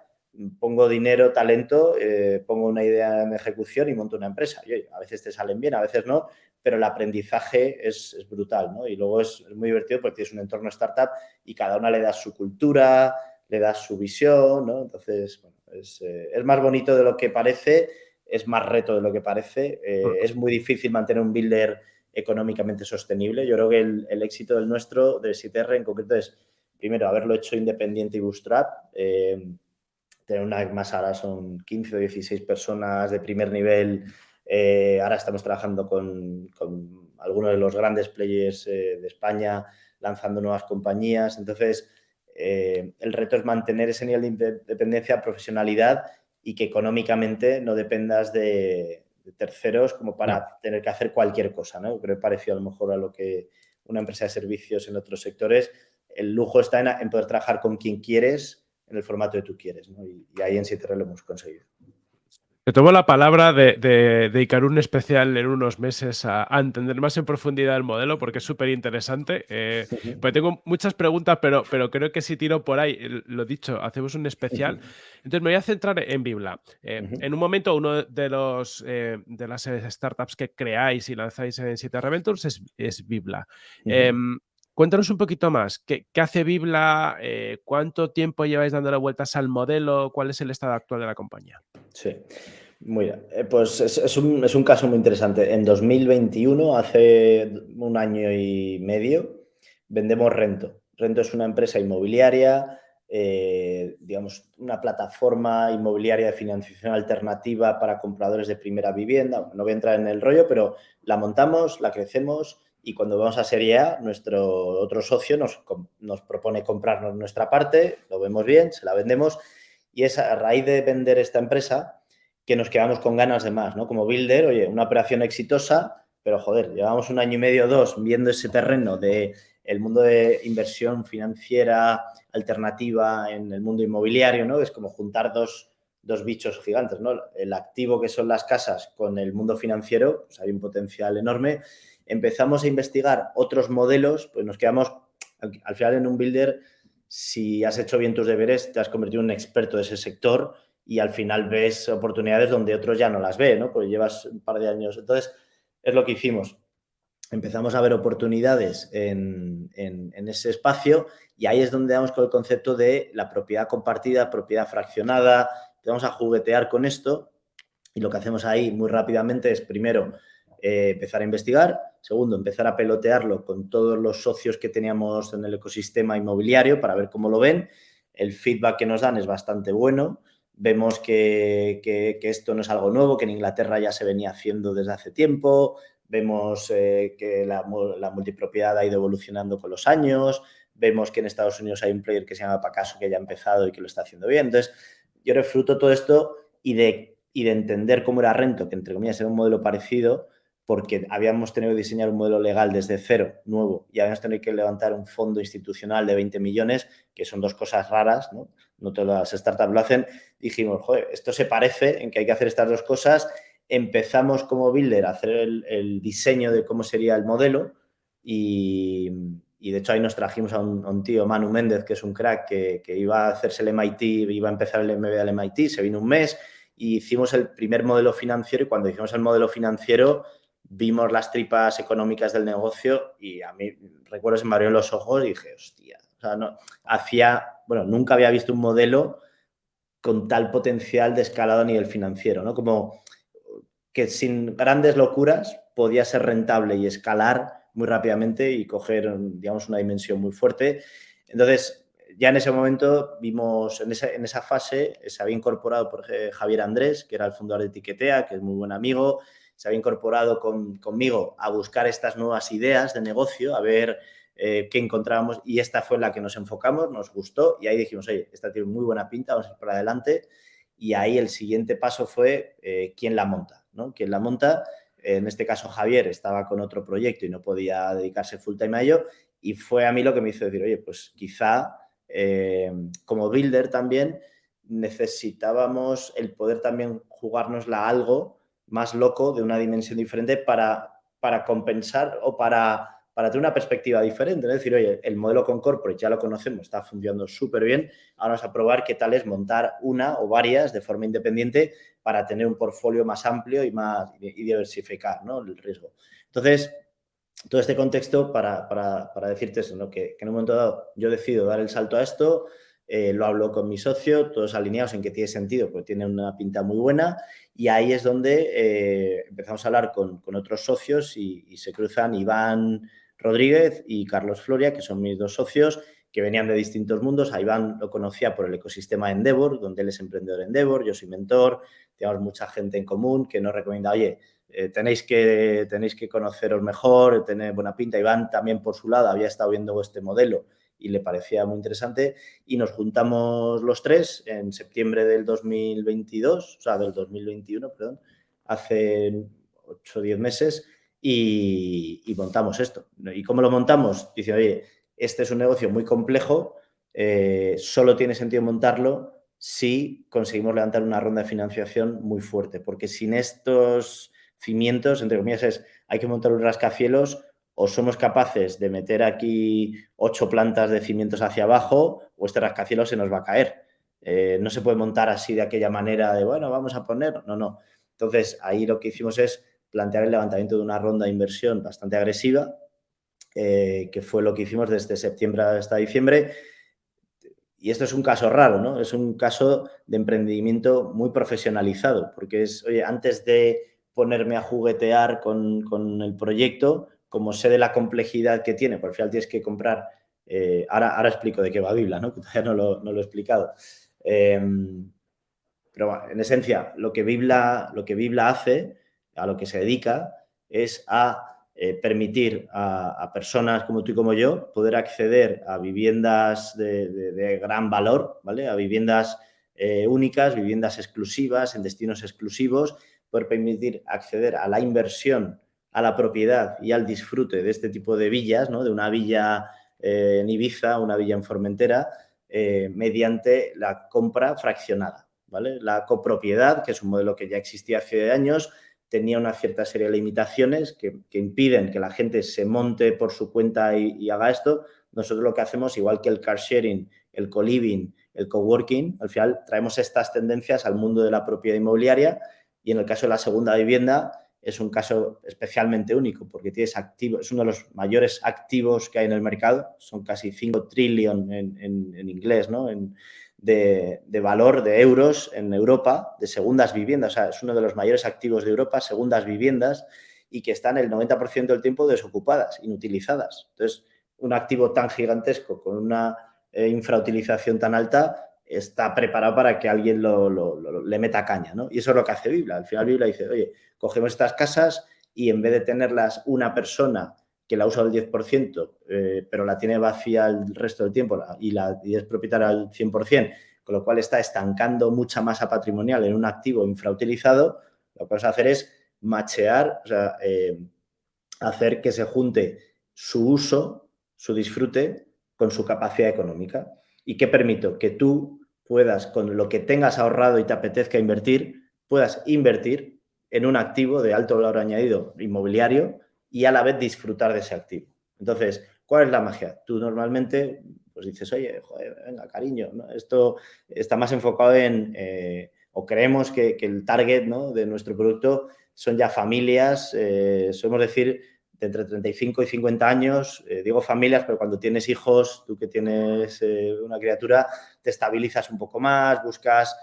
pongo dinero, talento, eh, pongo una idea en ejecución y monto una empresa. Y a veces te salen bien, a veces no, pero el aprendizaje es, es brutal, ¿no? Y luego es, es, muy divertido porque tienes un entorno startup y cada una le das su cultura, le das su visión, ¿no? Entonces, bueno, es, eh, es más bonito de lo que parece, es más reto de lo que parece, eh, es muy difícil mantener un builder económicamente sostenible. Yo creo que el, el éxito del nuestro, de CTR en concreto, es primero haberlo hecho independiente y bootstrap, eh, tener una más ahora son 15 o 16 personas de primer nivel eh, ahora estamos trabajando con, con, algunos de los grandes players de España, lanzando nuevas compañías. Entonces, el reto es mantener ese nivel de dependencia, profesionalidad y que económicamente no dependas de, de terceros como para no. tener que hacer cualquier cosa. ¿no? Creo que parecido a lo mejor a lo que una empresa de servicios en otros sectores. El lujo está en, en poder trabajar con quien quieres en el formato que tú quieres. ¿no? Y, y, ahí en Citerre lo hemos conseguido. Te tomo la palabra de, de, dedicar un especial en unos meses a, a, entender más en profundidad el modelo porque es súper interesante. Eh, uh. Pues tengo muchas preguntas, pero, pero creo que si tiro por ahí, lo dicho, hacemos un especial. Uh. Entonces me voy a centrar en Bibla. Eh, uh -huh. En un momento, uno de, los, eh, de las startups que creáis y lanzáis en Citerra Ventures es, es Bibla. Eh, Cuéntanos un poquito más, ¿qué, hace Bibla? Eh, ¿Cuánto tiempo lleváis dándole vueltas al modelo? ¿Cuál es el estado actual de la compañía? Sí, muy. Eh, pues es, es, un, es, un, caso muy interesante. En 2021, hace un año y medio, vendemos Rento. Rento es una empresa inmobiliaria, eh, digamos, una plataforma inmobiliaria de financiación alternativa para compradores de primera vivienda. No voy a entrar en el rollo, pero la montamos, la crecemos y cuando vamos a Serie A, nuestro otro socio nos, nos propone comprarnos nuestra parte, lo vemos bien, se la vendemos y es a raíz de vender esta empresa que nos quedamos con ganas de más, ¿no? Como builder, oye, una operación exitosa, pero joder, llevamos un año y medio o dos viendo ese terreno de el mundo de inversión financiera alternativa en el mundo inmobiliario, ¿no? Es como juntar dos, dos bichos gigantes, ¿no? El activo que son las casas con el mundo financiero, pues hay un potencial enorme empezamos a investigar otros modelos, pues nos quedamos, al final en un builder, si has hecho bien tus deberes, te has convertido en un experto de ese sector y al final ves oportunidades donde otros ya no las ve, ¿no? Porque llevas un par de años. Entonces, es lo que hicimos. Empezamos a ver oportunidades en, en, en ese espacio y ahí es donde damos con el concepto de la propiedad compartida, propiedad fraccionada. Vamos a juguetear con esto y lo que hacemos ahí muy rápidamente es, primero, eh, empezar a investigar. Segundo, empezar a pelotearlo con todos los socios que teníamos en el ecosistema inmobiliario para ver cómo lo ven. El feedback que nos dan es bastante bueno. Vemos que, esto no es algo nuevo, que en Inglaterra ya se venía haciendo desde hace tiempo. Vemos eh, que la, la, multipropiedad ha ido evolucionando con los años. Vemos que en Estados Unidos hay un player que se llama Pacaso que ya ha empezado y que lo está haciendo bien. Entonces, yo refruto todo esto y de, y de entender cómo era Rento, que entre comillas era un modelo parecido, porque habíamos tenido que diseñar un modelo legal desde cero, nuevo, y habíamos tenido que levantar un fondo institucional de 20 millones, que son dos cosas raras, ¿no? No todas las startups lo hacen. Dijimos, joder, esto se parece en que hay que hacer estas dos cosas. Empezamos como builder a hacer el, diseño de cómo sería el modelo y, de hecho ahí nos trajimos a un, tío, Manu Méndez, que es un crack, que, que, iba a hacerse el MIT, iba a empezar el MBA del MIT, se vino un mes y hicimos el primer modelo financiero y cuando hicimos el modelo financiero vimos las tripas económicas del negocio y a mí, recuerdo, se me abrieron los ojos y dije, hostia, o sea, no, hacía, bueno, nunca había visto un modelo con tal potencial de escalado a nivel financiero, ¿no? Como que sin grandes locuras podía ser rentable y escalar muy rápidamente y coger, digamos, una dimensión muy fuerte. Entonces, ya en ese momento vimos, en esa, en esa fase, se había incorporado por Javier Andrés, que era el fundador de Etiquetea, que es muy buen amigo, se había incorporado conmigo a buscar estas nuevas ideas de negocio, a ver eh, qué encontrábamos y esta fue la que nos enfocamos, nos gustó y ahí dijimos, oye, esta tiene muy buena pinta, vamos a ir para adelante y ahí el siguiente paso fue eh, quién la monta, ¿no? ¿Quién la monta? En este caso Javier estaba con otro proyecto y no podía dedicarse full time a ello y fue a mí lo que me hizo decir, oye, pues quizá eh, como builder también necesitábamos el poder también jugárnosla algo más loco, de una dimensión diferente para, para compensar o para, para tener una perspectiva diferente. Es decir, oye, el modelo con corporate ya lo conocemos, está funcionando súper bien. Ahora vamos a probar qué tal es montar una o varias de forma independiente para tener un portfolio más amplio y, más, diversificar ¿no? el riesgo. Entonces, todo este contexto para, para, para decirte eso, ¿no? que, que, en un momento dado yo decido dar el salto a esto, eh, lo hablo con mi socio, todos alineados en que tiene sentido, porque tiene una pinta muy buena y ahí es donde eh, empezamos a hablar con, otros socios y, se cruzan Iván Rodríguez y Carlos Floria, que son mis dos socios, que venían de distintos mundos. A Iván lo conocía por el ecosistema Endeavor, donde él es emprendedor Endeavor, yo soy mentor, tenemos mucha gente en común que nos recomienda, oye, eh, tenéis, que, tenéis que conoceros mejor, tener buena pinta. Iván también por su lado había estado viendo este modelo y le parecía muy interesante y nos juntamos los tres en septiembre del 2022, o sea, del 2021, perdón, hace 8 o 10 meses y, montamos esto. ¿Y cómo lo montamos? Dice, oye, este es un negocio muy complejo, eh, solo tiene sentido montarlo si conseguimos levantar una ronda de financiación muy fuerte, porque sin estos cimientos, entre comillas, es, hay que montar un rascacielos o somos capaces de meter aquí ocho plantas de cimientos hacia abajo o este rascacielos se nos va a caer. Eh, no se puede montar así de aquella manera de, bueno, vamos a poner, no, no. Entonces, ahí lo que hicimos es plantear el levantamiento de una ronda de inversión bastante agresiva, eh, que fue lo que hicimos desde septiembre hasta diciembre. Y esto es un caso raro, ¿no? Es un caso de emprendimiento muy profesionalizado, porque es, oye, antes de ponerme a juguetear con, con el proyecto, como sé de la complejidad que tiene, por al final tienes que comprar, eh, ahora, ahora explico de qué va Bibla, ¿no? que todavía no lo, no lo he explicado. Em, pero en esencia, lo que, Bibla, lo que Bibla hace, a lo que se dedica, es a eh, permitir a, personas como tú y como yo poder acceder a viviendas de, gran valor, ¿vale? A viviendas eh, únicas, viviendas exclusivas, en destinos exclusivos, poder permitir acceder a la inversión a la propiedad y al disfrute de este tipo de villas, ¿no? de una villa eh, en Ibiza, una villa en Formentera, eh, mediante la compra fraccionada. ¿vale? La copropiedad, que es un modelo que ya existía hace años, tenía una cierta serie de limitaciones que, impiden que la gente se monte por su cuenta y, haga esto. Nosotros lo que hacemos, igual que el car sharing, el co-living, el coworking, al final traemos estas tendencias al mundo de la propiedad inmobiliaria y en el caso de la segunda vivienda, es un caso especialmente único porque tienes activo, es uno de los mayores activos que hay en el mercado, son casi 5 trillion en, inglés, ¿no? de, valor de euros en Europa de segundas viviendas, o sea, es uno de los mayores activos de Europa, segundas viviendas, y que están el 90% del tiempo desocupadas, inutilizadas. Entonces, un activo tan gigantesco con una eh, infrautilización tan alta está preparado para que alguien le meta caña, ¿no? Y eso es lo que hace Biblia. Al final Biblia dice, oye, cogemos estas casas y en vez de tenerlas una persona que la usa al 10%, eh, pero la tiene vacía el resto del tiempo y, la, y es propietaria al 100%, con lo cual está estancando mucha masa patrimonial en un activo infrautilizado, lo que vamos a hacer es machear, o sea, eh, hacer que se junte su uso, su disfrute, con su capacidad económica. ¿Y qué permito? Que tú puedas, con lo que tengas ahorrado y te apetezca invertir, puedas invertir en un activo de alto valor añadido inmobiliario y a la vez disfrutar de ese activo. Entonces, ¿cuál es la magia? Tú normalmente pues dices, oye, joder, venga, cariño, esto está más enfocado en, eh, o creemos que, el target de nuestro producto son ya familias, eh, solemos decir, entre 35 y 50 años, eh, digo familias, pero cuando tienes hijos, tú que tienes una criatura, te estabilizas un poco más, buscas,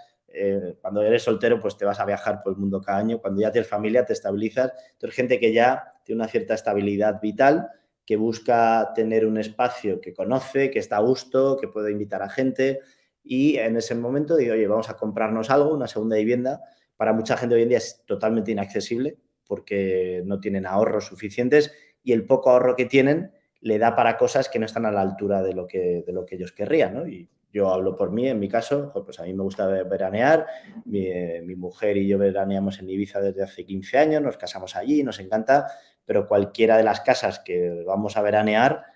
cuando eres soltero, pues te vas a viajar por el mundo cada año, cuando ya tienes familia, te estabilizas, entonces gente que ya tiene una cierta estabilidad vital, que busca tener un espacio que conoce, que está a gusto, que puede invitar a gente. Y en ese momento digo, oye, vamos a comprarnos algo, una segunda vivienda. Para mucha gente hoy en día es totalmente inaccesible porque no tienen ahorros suficientes y el poco ahorro que tienen le da para cosas que no están a la altura de lo que, de lo que ellos querrían, ¿no? Y yo hablo por mí, en mi caso, pues a mí me gusta veranear, mi, mi mujer y yo veraneamos en Ibiza desde hace 15 años, nos casamos allí, nos encanta, pero cualquiera de las casas que vamos a veranear,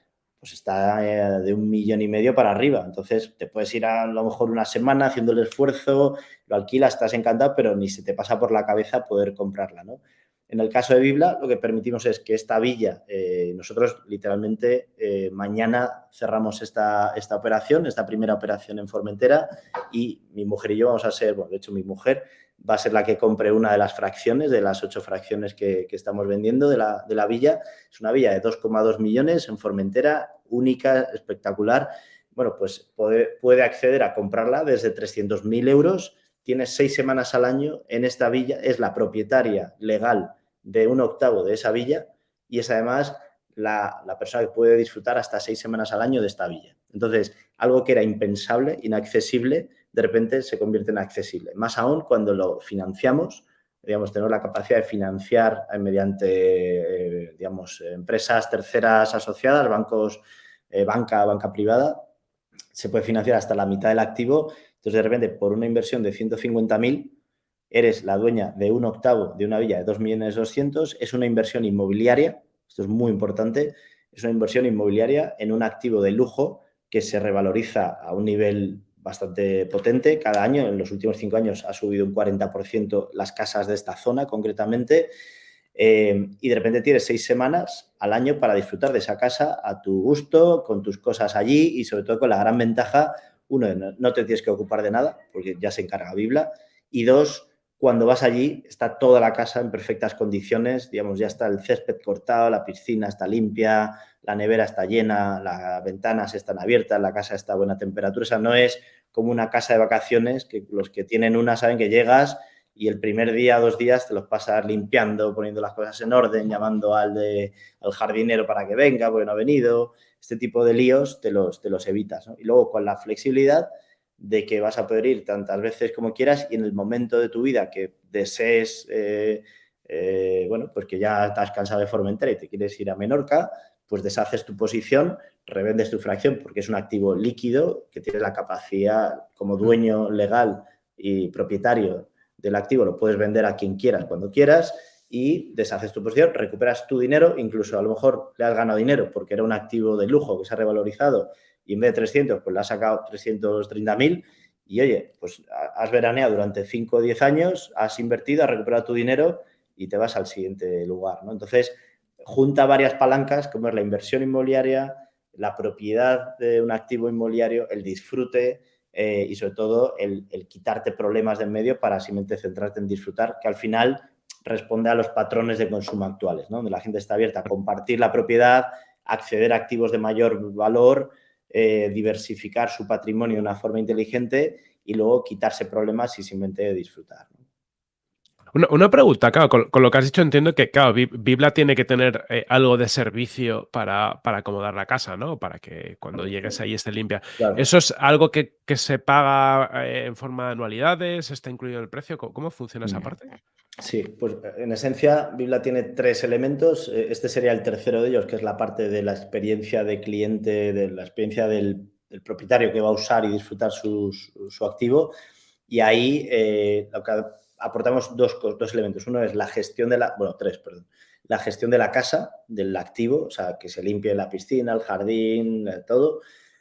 pues está eh, de un millón y medio para arriba. Entonces, te puedes ir a, lo mejor una semana haciendo el esfuerzo, lo alquilas, estás encantado, pero ni se te pasa por la cabeza poder comprarla, ¿no? En el caso de Bibla, lo que permitimos es que esta villa, eh, nosotros literalmente eh, mañana cerramos esta, esta operación, esta primera operación en Formentera y mi mujer y yo vamos a ser, bueno, de hecho mi mujer va a ser la que compre una de las fracciones, de las ocho fracciones que, estamos vendiendo de la, de la, villa. Es una villa de 2,2 millones en Formentera, única, espectacular. Bueno, pues puede, puede acceder a comprarla desde 300.000 euros. Tiene seis semanas al año en esta villa. Es la propietaria legal de un octavo de esa villa y es además la, la, persona que puede disfrutar hasta seis semanas al año de esta villa. Entonces, algo que era impensable, inaccesible, de repente se convierte en accesible. Más aún cuando lo financiamos, digamos, tenemos la capacidad de financiar eh, mediante, eh, digamos, empresas terceras asociadas, bancos, eh, banca, banca privada, se puede financiar hasta la mitad del activo. Entonces, de repente, por una inversión de 150.000, eres la dueña de un octavo de una villa de 2.200.000, es una inversión inmobiliaria, esto es muy importante, es una inversión inmobiliaria en un activo de lujo que se revaloriza a un nivel bastante potente. Cada año, en los últimos cinco años, ha subido un 40% las casas de esta zona concretamente. Eh, y de repente tienes seis semanas al año para disfrutar de esa casa a tu gusto, con tus cosas allí y sobre todo con la gran ventaja, uno, no te tienes que ocupar de nada porque ya se encarga Bibla y dos, cuando vas allí está toda la casa en perfectas condiciones, digamos, ya está el césped cortado, la piscina está limpia, la nevera está llena, las ventanas están abiertas, la casa está a buena temperatura, o sea, no es como una casa de vacaciones, que los que tienen una saben que llegas y el primer día, dos días, te los pasas limpiando, poniendo las cosas en orden, llamando al, de, al jardinero para que venga, porque no ha venido. Este tipo de líos te los, te los evitas. Y luego con la flexibilidad de que vas a poder ir tantas veces como quieras y en el momento de tu vida que desees, eh, eh, bueno, pues que ya estás cansado de Formentera y te quieres ir a Menorca, pues deshaces tu posición, revendes tu fracción porque es un activo líquido que tiene la capacidad como dueño legal y propietario del activo, lo puedes vender a quien quieras cuando quieras y deshaces tu posición, recuperas tu dinero, incluso a lo mejor le has ganado dinero porque era un activo de lujo que se ha revalorizado y en vez de 300 pues le has sacado 330.000 y oye, pues has veraneado durante 5 o 10 años, has invertido, has recuperado tu dinero y te vas al siguiente lugar, ¿no? Entonces, junta varias palancas como es la inversión inmobiliaria, la propiedad de un activo inmobiliario, el disfrute eh, y sobre todo el, quitarte problemas de en medio para simplemente centrarte en disfrutar, que al final responde a los patrones de consumo actuales, ¿no? donde la gente está abierta a compartir la propiedad, acceder a activos de mayor valor, eh, diversificar su patrimonio de una forma inteligente y luego quitarse problemas y simplemente disfrutar. Una, pregunta, claro, con, lo que has dicho entiendo que, claro, Bibla tiene que tener eh, algo de servicio para, acomodar la casa, ¿no? Para que cuando llegues ahí esté limpia. ¿Eso es algo que, se paga eh, en forma de anualidades? ¿Está incluido en el precio? ¿Cómo, funciona esa parte? Sí, pues en esencia Bibla tiene tres elementos. Eh, este sería el tercero de ellos, que es la parte de la experiencia de cliente, de la experiencia del, propietario que va a usar y disfrutar su, activo. Y ahí que aportamos dos, dos elementos. Uno es la gestión de la, bueno, tres, perdón. La gestión de la casa, del activo, o sea, que se limpie la piscina, el jardín, todo.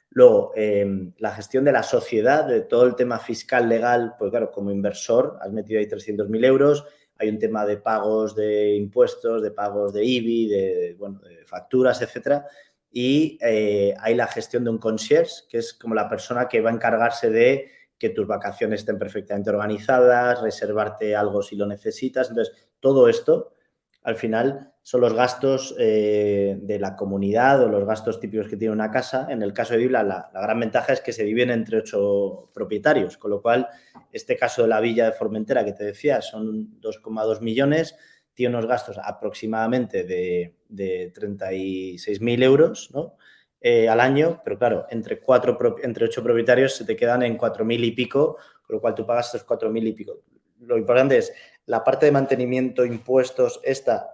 Luego, em, la gestión de la sociedad, de todo el tema fiscal, legal, pues claro, como inversor has metido ahí 300.000 euros, hay un tema de pagos de impuestos, de pagos de IBI, de, bueno, de facturas, etcétera. Y eh, hay la gestión de un concierge, que es como la persona que va a encargarse de que tus vacaciones estén perfectamente organizadas, reservarte algo si lo necesitas. Entonces, todo esto, al final, son los gastos eh, de la comunidad o los gastos típicos que tiene una casa. En el caso de Bibla, la, gran ventaja es que se dividen entre ocho propietarios, con lo cual, este caso de la villa de Formentera que te decía, son 2,2 millones, tiene unos gastos aproximadamente de, de 36.000 euros, ¿no? Eh, al año, pero claro, entre, cuatro, ocho propietarios se te quedan en cuatro mil y pico, con lo cual tú pagas cuatro mil y pico. Lo importante es la parte de mantenimiento, impuestos, esta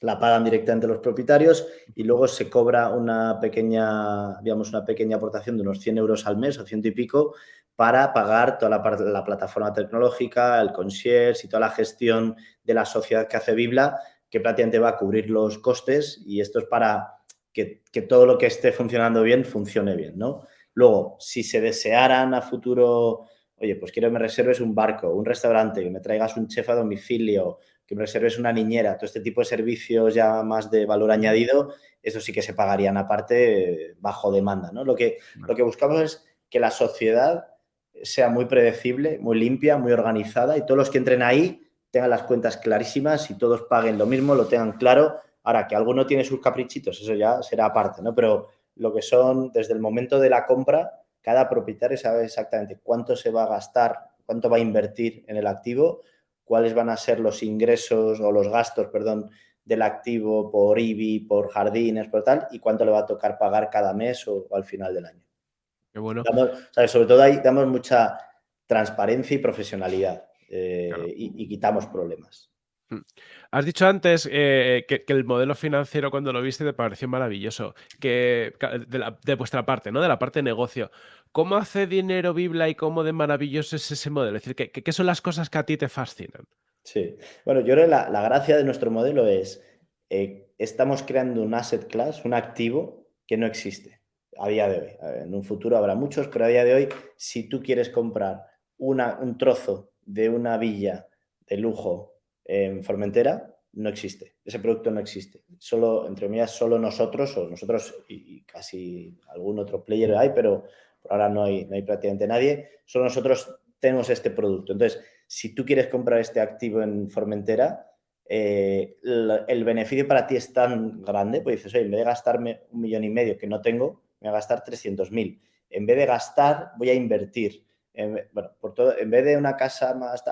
la pagan directamente los propietarios y luego se cobra una pequeña, digamos, una pequeña aportación de unos 100 euros al mes o ciento y pico para pagar toda la, la plataforma tecnológica, el concierge y toda la gestión de la sociedad que hace Bibla, que prácticamente va a cubrir los costes y esto es para que, todo lo que esté funcionando bien funcione bien, ¿no? Luego, si se desearan a futuro, oye, pues quiero que me reserves un barco, un restaurante, que me traigas un chef a domicilio, que me reserves una niñera, todo este tipo de servicios ya más de valor añadido, eso sí que se pagarían aparte bajo demanda, ¿no? Lo que, lo que buscamos es que la sociedad sea muy predecible, muy limpia, muy organizada y todos los que entren ahí tengan las cuentas clarísimas y todos paguen lo mismo, lo tengan claro Ahora, que alguno tiene sus caprichitos, eso ya será aparte, ¿no? Pero lo que son, desde el momento de la compra, cada propietario sabe exactamente cuánto se va a gastar, cuánto va a invertir en el activo, cuáles van a ser los ingresos o los gastos, perdón, del activo por IBI, por jardines, por tal, y cuánto le va a tocar pagar cada mes o, al final del año. Qué bueno. Sobre todo ahí damos mucha transparencia y profesionalidad eh, y quitamos problemas. Mm. Has dicho antes eh, que, el modelo financiero cuando lo viste te pareció maravilloso, que de, vuestra parte, ¿no? De la parte de negocio. ¿Cómo hace dinero Bibla y cómo de maravilloso es ese modelo? Es decir, ¿qué, son las cosas que a ti te fascinan? Sí, bueno, yo creo que la, gracia de nuestro modelo es, eh, estamos creando un asset class, un activo que no existe a día de hoy. En un futuro habrá muchos, pero a día de hoy, si tú quieres comprar una, un trozo de una villa de lujo en Formentera no existe, ese producto no existe. Solo, entre comillas, solo nosotros, o nosotros y, casi algún otro player hay, pero ahora no hay, no hay prácticamente nadie, solo nosotros tenemos este producto. Entonces, si tú quieres comprar este activo en Formentera, eh, el, beneficio para ti es tan grande, pues dices, oye, en vez de gastarme un millón y medio que no tengo, me voy a gastar 300.000. En vez de gastar, voy a invertir. En, bueno, por todo, en vez de una casa más,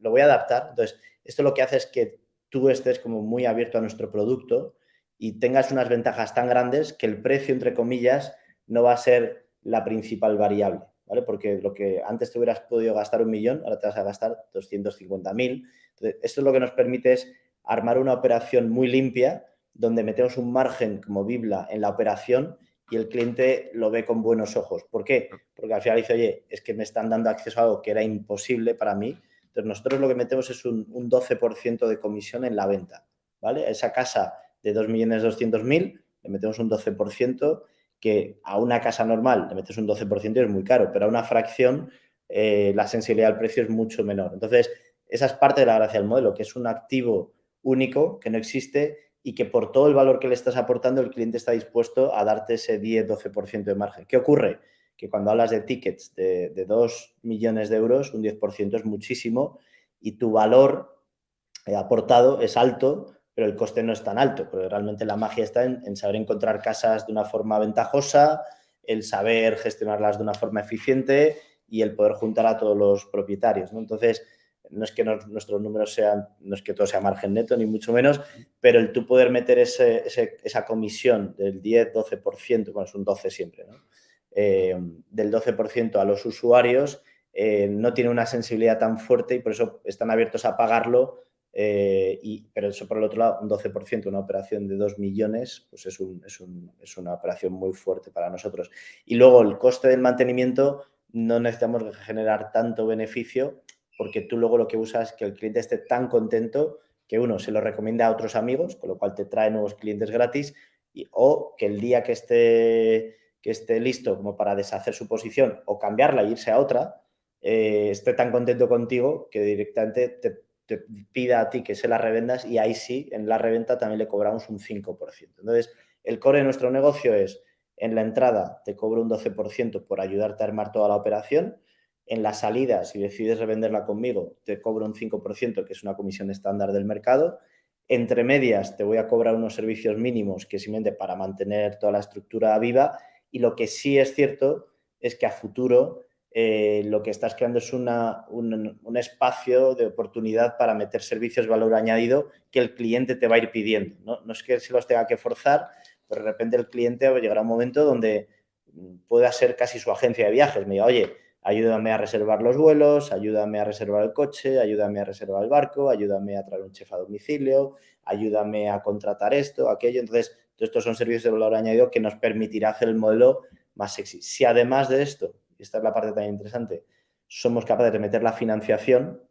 lo voy a adaptar. Entonces, esto lo que hace es que tú estés como muy abierto a nuestro producto y tengas unas ventajas tan grandes que el precio, entre comillas, no va a ser la principal variable, ¿vale? Porque lo que antes te hubieras podido gastar un millón, ahora te vas a gastar 250.000. Entonces, esto es lo que nos permite es armar una operación muy limpia donde metemos un margen como Bibla en la operación y el cliente lo ve con buenos ojos. ¿Por qué? Porque al final dice, oye, es que me están dando acceso a algo que era imposible para mí entonces, nosotros lo que metemos es un, 12% de comisión en la venta, ¿vale? Esa casa de 2.200.000 le metemos un 12% que a una casa normal le metes un 12% y es muy caro, pero a una fracción eh, la sensibilidad al precio es mucho menor. Entonces, esa es parte de la gracia del modelo, que es un activo único que no existe y que por todo el valor que le estás aportando el cliente está dispuesto a darte ese 10-12% de margen. ¿Qué ocurre? que cuando hablas de tickets de, de 2 millones de euros, un 10% es muchísimo y tu valor eh, aportado es alto, pero el coste no es tan alto, porque realmente la magia está en, saber encontrar casas de una forma ventajosa, el saber gestionarlas de una forma eficiente y el poder juntar a todos los propietarios. Entonces, no es que nuestros números sean, no es que todo sea margen neto, ni mucho menos, pero el tú poder meter ese, esa comisión del 10-12%, bueno, es un 12 siempre, ¿no? Eh, del 12% a los usuarios, eh, no tiene una sensibilidad tan fuerte y por eso están abiertos a pagarlo. Eh, pero eso por el otro lado, un 12%, una operación de 2 millones, pues es, es, es una operación muy fuerte para nosotros. Y luego el coste del mantenimiento, no necesitamos generar tanto beneficio porque tú luego lo que usas es que el cliente esté tan contento que uno se lo recomienda a otros amigos, con lo cual te trae nuevos clientes gratis, y, o que el día que esté, que esté listo como para deshacer su posición o cambiarla e irse a otra, eh, esté tan contento contigo que directamente te, te, pida a ti que se la revendas y ahí sí, en la reventa también le cobramos un 5%. Entonces, el core de nuestro negocio es, en la entrada te cobro un 12% por ayudarte a armar toda la operación, en la salida, si decides revenderla conmigo, te cobro un 5%, que es una comisión estándar del mercado. Entre medias, te voy a cobrar unos servicios mínimos, que simplemente para mantener toda la estructura viva. Y lo que sí es cierto es que a futuro eh, lo que estás creando es un, un, espacio de oportunidad para meter servicios de valor añadido que el cliente te va a ir pidiendo. No, no es que se los tenga que forzar, pero de repente el cliente llegará un momento donde pueda ser casi su agencia de viajes. Me diga, oye, ayúdame a reservar los vuelos, ayúdame a reservar el coche, ayúdame a reservar el barco, ayúdame a traer un chef a domicilio, ayúdame a contratar esto, aquello. Entonces, estos son servicios de valor añadido que nos permitirá hacer el modelo más sexy. Si además de esto, esta es la parte también interesante, somos capaces de meter la financiación,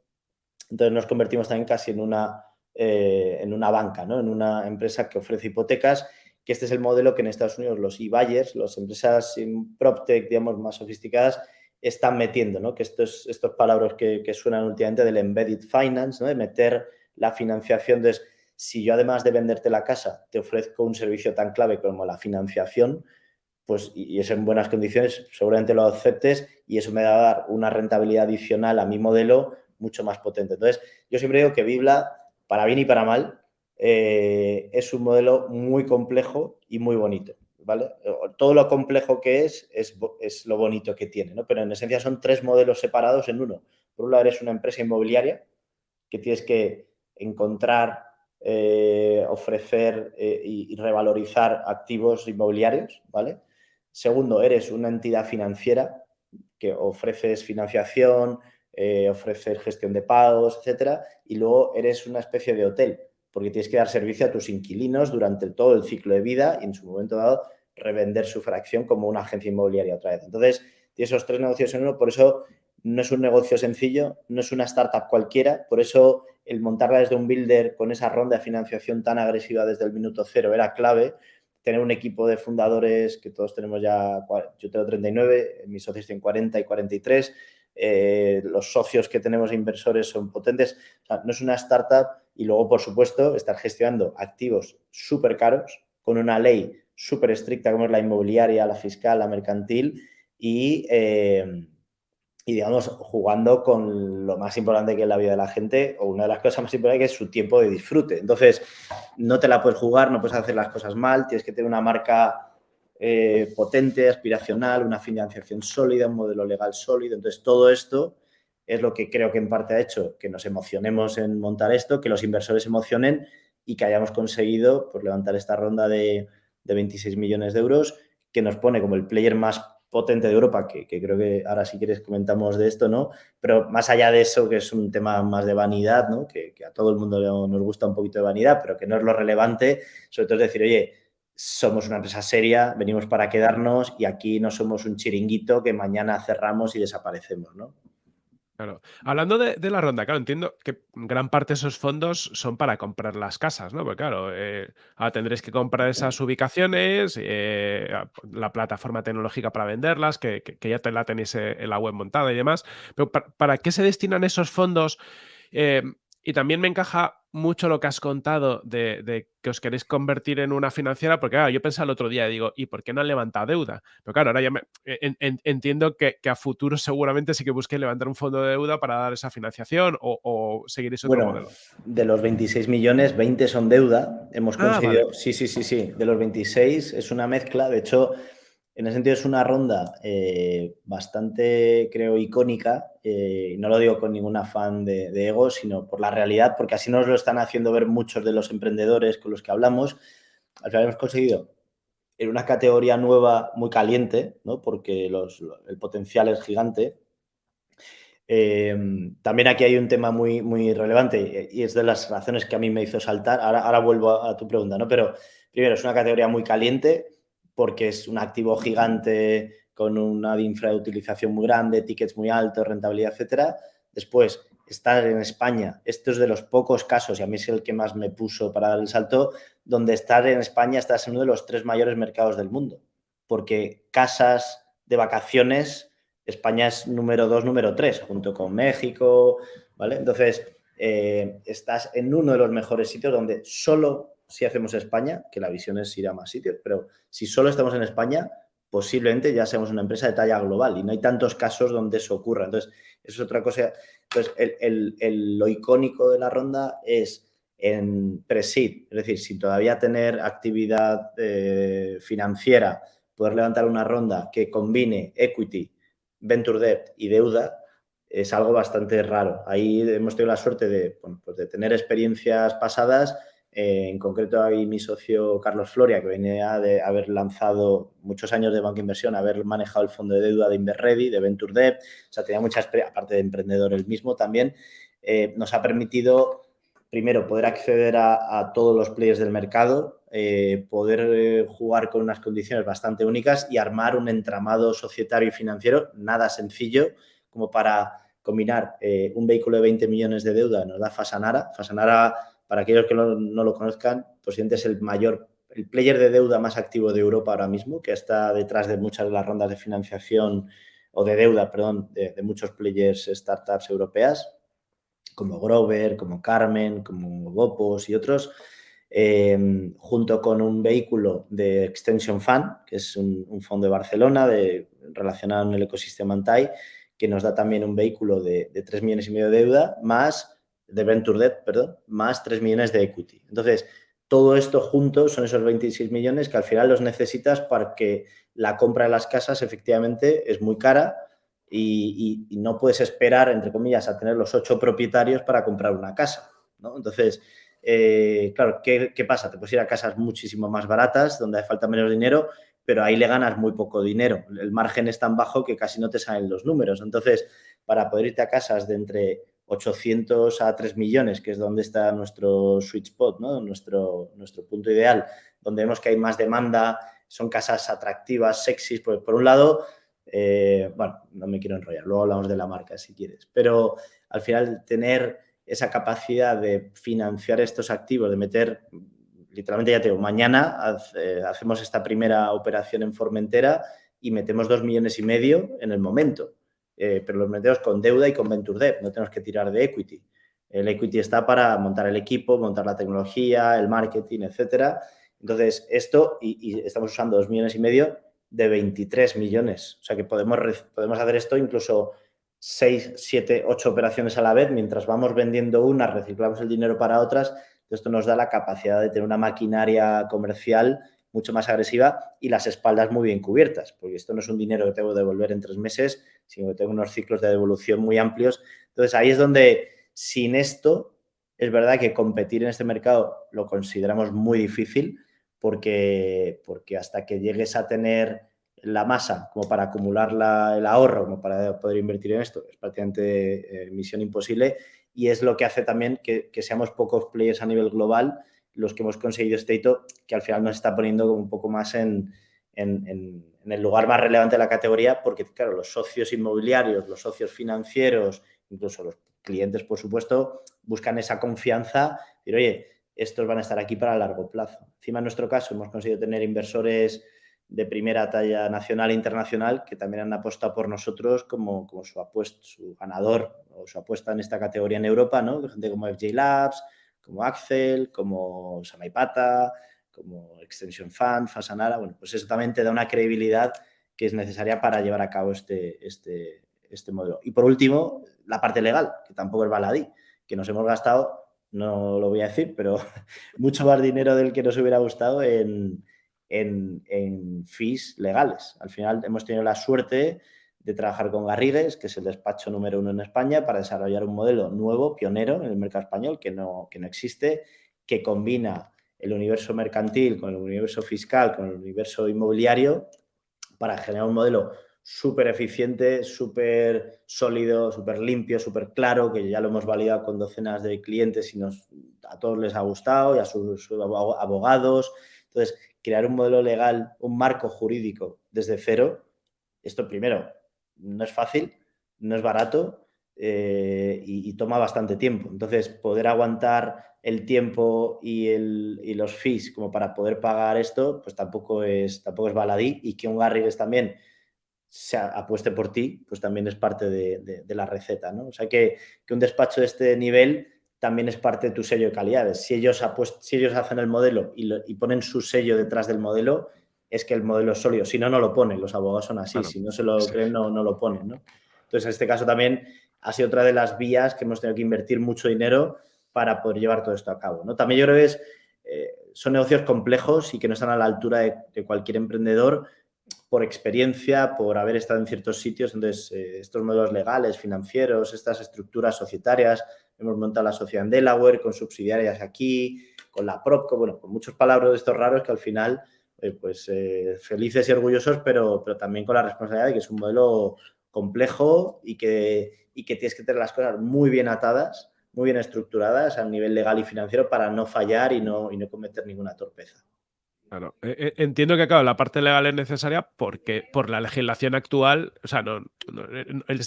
entonces nos convertimos también casi en una, eh, en una banca, ¿no? en una empresa que ofrece hipotecas, que este es el modelo que en Estados Unidos los e-buyers, las empresas PropTech, digamos, más sofisticadas, están metiendo, ¿no? Que estos, estos palabras que, que suenan últimamente del embedded finance, ¿no? De meter la financiación. Entonces, si yo además de venderte la casa te ofrezco un servicio tan clave como la financiación, pues y es en buenas condiciones, seguramente lo aceptes y eso me va a dar una rentabilidad adicional a mi modelo mucho más potente. Entonces, yo siempre digo que Bibla, para bien y para mal, eh, es un modelo muy complejo y muy bonito. ¿vale? Todo lo complejo que es, es, es lo bonito que tiene, ¿no? Pero en esencia son tres modelos separados en uno. Por un lado eres una empresa inmobiliaria que tienes que encontrar, eh, ofrecer eh, y, y, revalorizar activos inmobiliarios, ¿vale? Segundo, eres una entidad financiera que ofreces financiación, eh, ofreces gestión de pagos, etcétera, y luego eres una especie de hotel, porque tienes que dar servicio a tus inquilinos durante todo el ciclo de vida y en su momento dado revender su fracción como una agencia inmobiliaria otra vez. Entonces, tiene esos tres negocios en uno, por eso no es un negocio sencillo, no es una startup cualquiera, por eso el montarla desde un builder con esa ronda de financiación tan agresiva desde el minuto cero era clave, tener un equipo de fundadores que todos tenemos ya, yo tengo 39, mis socios tienen 40 y 43, eh, los socios que tenemos inversores son potentes, o sea, no es una startup y luego, por supuesto, estar gestionando activos súper caros con una ley súper estricta como es la inmobiliaria, la fiscal, la mercantil y, eh, y, digamos, jugando con lo más importante que es la vida de la gente o una de las cosas más importantes que es su tiempo de disfrute. Entonces, no te la puedes jugar, no puedes hacer las cosas mal, tienes que tener una marca eh, potente, aspiracional, una financiación sólida, un modelo legal sólido. Entonces, todo esto es lo que creo que en parte ha hecho que nos emocionemos en montar esto, que los inversores se emocionen y que hayamos conseguido pues, levantar esta ronda de de 26 millones de euros, que nos pone como el player más potente de Europa, que, creo que ahora si quieres comentamos de esto, ¿no? Pero más allá de eso, que es un tema más de vanidad, ¿no? Que, que a todo el mundo nos gusta un poquito de vanidad, pero que no es lo relevante, sobre todo es decir, oye, somos una empresa seria, venimos para quedarnos y aquí no somos un chiringuito que mañana cerramos y desaparecemos, ¿no? Claro. Hablando de, de, la ronda, claro, entiendo que gran parte de esos fondos son para comprar las casas, ¿no? Porque claro, eh, ahora tendréis que comprar esas ubicaciones, eh, la plataforma tecnológica para venderlas, que, que, que, ya te la tenéis eh, en la web montada y demás. Pero ¿para, para qué se destinan esos fondos? Eh, y también me encaja mucho lo que has contado de, de, que os queréis convertir en una financiera, porque claro, yo pensaba el otro día, digo, ¿y por qué no han levantado deuda? Pero claro, ahora ya me, en, en, entiendo que, que, a futuro seguramente sí que busquéis levantar un fondo de deuda para dar esa financiación o, o seguiréis otro bueno, modelo. De los 26 millones, 20 son deuda. Hemos conseguido, ah, vale. sí, sí, sí, sí, de los 26 es una mezcla. De hecho, en ese sentido es una ronda eh, bastante, creo, icónica. Eh, no lo digo con ningún afán de, ego, sino por la realidad, porque así nos lo están haciendo ver muchos de los emprendedores con los que hablamos. Al final hemos conseguido en una categoría nueva muy caliente, ¿no? porque el potencial es gigante. Eh, también aquí hay un tema muy, muy relevante y es de las razones que a mí me hizo saltar. Ahora, ahora vuelvo a, a tu pregunta, ¿no? pero primero es una categoría muy caliente porque es un activo gigante con una infrautilización muy grande, tickets muy altos, rentabilidad, etcétera. Después, estar en España, esto es de los pocos casos, y a mí es el que más me puso para dar el salto, donde estar en España estás en uno de los tres mayores mercados del mundo, porque casas de vacaciones, España es número dos, número tres, junto con México, ¿vale? Entonces, eh, estás en uno de los mejores sitios donde solo si hacemos España, que la visión es ir a más sitios, pero si solo estamos en España, posiblemente ya seamos una empresa de talla global y no hay tantos casos donde eso ocurra. Entonces, eso es otra cosa. Entonces, lo icónico de la ronda es en pre-seed, es decir, sin todavía tener actividad eh, financiera, poder levantar una ronda que combine equity, venture debt y deuda, es algo bastante raro. Ahí hemos tenido la suerte de, pues de tener experiencias pasadas eh, en concreto, hay mi socio Carlos Floria, que venía de haber lanzado muchos años de banca inversión, haber manejado el fondo de deuda de Inverready, de Venture Debt, o sea, tenía mucha experiencia, aparte de emprendedor él mismo también, eh, nos ha permitido, primero, poder acceder a, todos los players del mercado, eh, poder jugar con unas condiciones bastante únicas y armar un entramado societario y financiero nada sencillo como para combinar un vehículo de 20 millones de deuda, nos da Fasanara. Fasanara para aquellos que no, lo conozcan, Posiblemente es el mayor, el player de deuda más activo de Europa ahora mismo, que está detrás de muchas de las rondas de financiación o de deuda, perdón, de, muchos players, startups europeas, como Grover, como Carmen, como Gopos y otros, em, junto con un vehículo de Extension Fund, que es un, fondo de Barcelona de, relacionado en el ecosistema Antai, que nos da también un vehículo de, de 3 millones y medio de deuda, más de Venture Debt, perdón, más 3 millones de equity. Entonces, todo esto junto son esos 26 millones que al final los necesitas para que la compra de las casas efectivamente es muy cara y, no puedes esperar, entre comillas, a tener los ocho propietarios para comprar una casa. Entonces, eh, claro, ¿qué, ¿qué, pasa? Te puedes ir a casas muchísimo más baratas, donde hace falta menos dinero, pero ahí le ganas muy poco dinero. El margen es tan bajo que casi no te salen los números. Entonces, para poder irte a casas de entre 800 a 3 millones, que es donde está nuestro sweet spot, ¿no? nuestro, nuestro punto ideal, donde vemos que hay más demanda, son casas atractivas, sexys, pues por un lado, eh, bueno, no me quiero enrollar, luego hablamos de la marca si quieres, pero al final tener esa capacidad de financiar estos activos, de meter, literalmente ya te digo, mañana eh, hacemos esta primera operación en Formentera y metemos dos millones y medio en el momento. Eh, pero los metemos con deuda y con Venture Debt, no tenemos que tirar de equity. El equity está para montar el equipo, montar la tecnología, el marketing, etcétera. Entonces, esto, y, estamos usando dos millones y medio de 23 millones. O sea que podemos, podemos hacer esto incluso 6, 7, 8 operaciones a la vez. Mientras vamos vendiendo una, reciclamos el dinero para otras. Esto nos da la capacidad de tener una maquinaria comercial mucho más agresiva y las espaldas muy bien cubiertas, porque esto no es un dinero que tengo que devolver en tres meses, sino que tengo unos ciclos de devolución muy amplios. Entonces, ahí es donde sin esto, es verdad que competir en este mercado lo consideramos muy difícil, porque, porque hasta que llegues a tener la masa como para acumular el ahorro, como para poder invertir en esto, es prácticamente eh, misión imposible y es lo que hace también que, que seamos pocos players a nivel global los que hemos conseguido este hito, que al final nos está poniendo un poco más en, el lugar más relevante de la categoría, porque, claro, los socios inmobiliarios, los socios financieros, incluso los clientes, por supuesto, buscan esa confianza, y oye, estos van a estar aquí para largo plazo. Encima, en nuestro caso, hemos conseguido tener inversores de primera talla nacional e internacional que también han apostado por nosotros como, como su, apuesto, su ganador o su apuesta en esta categoría en Europa, ¿no? Gente como FJ Labs, como Axel, como Samaipata, como Extension Fund, Fasanara, bueno, pues eso también te da una credibilidad que es necesaria para llevar a cabo este, este, este modelo. Y por último, la parte legal, que tampoco es baladí, que nos hemos gastado, no lo voy a decir, pero mucho más dinero del que nos hubiera gustado en, en, en fees legales. Al final hemos tenido la suerte de trabajar con Garrigues, que es el despacho número uno en España, para desarrollar un modelo nuevo, pionero en el mercado español, que no, que no existe, que combina el universo mercantil con el universo fiscal, con el universo inmobiliario, para generar un modelo súper eficiente, súper sólido, súper limpio, súper claro, que ya lo hemos validado con docenas de clientes y nos, a todos les ha gustado y a sus abogados. Entonces, crear un modelo legal, un marco jurídico desde cero, esto primero no es fácil, no es barato eh, y, toma bastante tiempo. Entonces, poder aguantar el tiempo y, el, y, los fees como para poder pagar esto, pues tampoco es, tampoco es baladí y que un Garrigues también se apueste por ti, pues también es parte de, la receta, ¿no? O sea, que, un despacho de este nivel también es parte de tu sello de calidades. Si ellos, si ellos hacen el modelo y, ponen su sello detrás del modelo, es que el modelo es sólido. Si no, no lo ponen. Los abogados son así. Si no se lo creen, no, no lo ponen, ¿no? Entonces, en este caso también ha sido otra de las vías que hemos tenido que invertir mucho dinero para poder llevar todo esto a cabo, ¿no? También yo creo que eh, son negocios complejos y que no están a la altura de cualquier emprendedor, por experiencia, por haber estado en ciertos sitios. Entonces, eh, estos modelos legales, financieros, estas estructuras societarias, hemos montado la sociedad en Delaware con subsidiarias aquí, con la Propco, bueno, con muchos palabras de estos raros que al final, eh, pues felices y orgullosos, pero también con la responsabilidad de que es un modelo complejo y que, y que tienes que tener las cosas muy bien atadas, muy bien estructuradas a nivel legal y financiero para no fallar y no, y no cometer ninguna torpeza. Claro, e, e, entiendo que claro, la parte legal es necesaria porque por la legislación actual, o sea, no,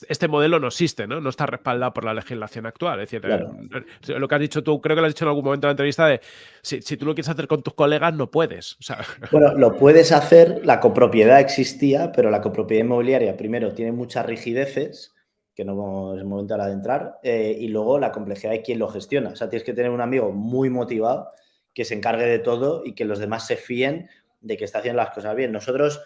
este modelo no existe, ¿no? No está respaldado por la legislación actual. Es decir, eh, lo que has dicho tú, creo que lo has dicho en algún momento de la entrevista, de si, tú lo quieres hacer con tus colegas, no puedes. Bueno, lo puedes hacer, la copropiedad existía, pero la copropiedad inmobiliaria, primero, tiene muchas rigideces, que no es el momento ahora de entrar, eh, y luego la complejidad de quién lo gestiona. O sea, tienes que tener un amigo muy motivado que se encargue de todo y que los demás se fíen de que está haciendo las cosas bien. Nosotros,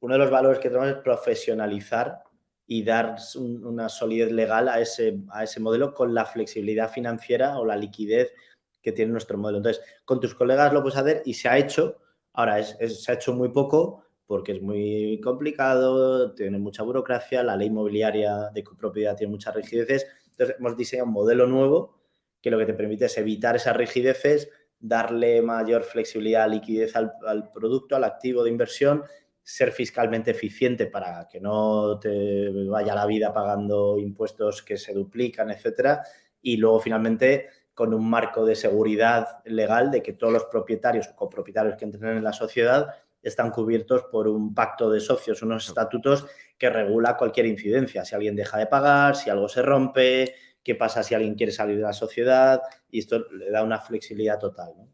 uno de los valores que tenemos es profesionalizar y dar una solidez legal a ese, a ese modelo con la flexibilidad financiera o la liquidez que tiene nuestro modelo. Entonces, con tus colegas lo puedes hacer y se ha hecho. Ahora, se ha hecho muy poco porque es muy complicado, tiene mucha burocracia, la ley inmobiliaria de copropiedad tiene muchas rigideces. Entonces, hemos diseñado un modelo nuevo que lo que te permite es evitar esas rigideces, darle mayor flexibilidad, liquidez al, producto, al activo de inversión, ser fiscalmente eficiente para que no te vaya la vida pagando impuestos que se duplican, etcétera. Y luego, finalmente, con un marco de seguridad legal de que todos los propietarios o copropietarios que entren en la sociedad están cubiertos por un pacto de socios, unos estatutos que regula cualquier incidencia. Si alguien deja de pagar, si algo se rompe, qué pasa si alguien quiere salir de la sociedad y esto le da una flexibilidad total. ¿no?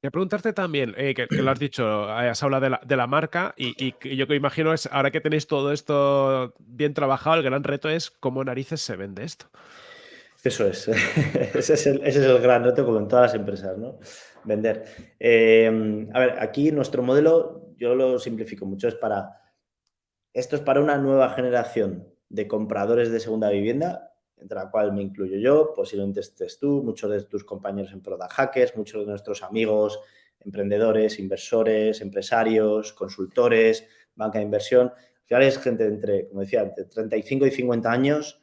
Quería preguntarte también, eh, que, lo has dicho, eh, has hablado de la, de la marca y, yo que imagino es, ahora que tenéis todo esto bien trabajado, el gran reto es cómo narices se vende esto. Eso es, ese, es el, ese es el gran reto como en todas las empresas, ¿no? Vender. Eh, a ver, aquí nuestro modelo, yo lo simplifico mucho, es para, esto es para una nueva generación de compradores de segunda vivienda entre la cual me incluyo yo, posiblemente estés tú, muchos de tus compañeros en Product Hackers, muchos de nuestros amigos, emprendedores, inversores, empresarios, consultores, banca de inversión. Al final es gente entre, como decía, entre 35 y 50 años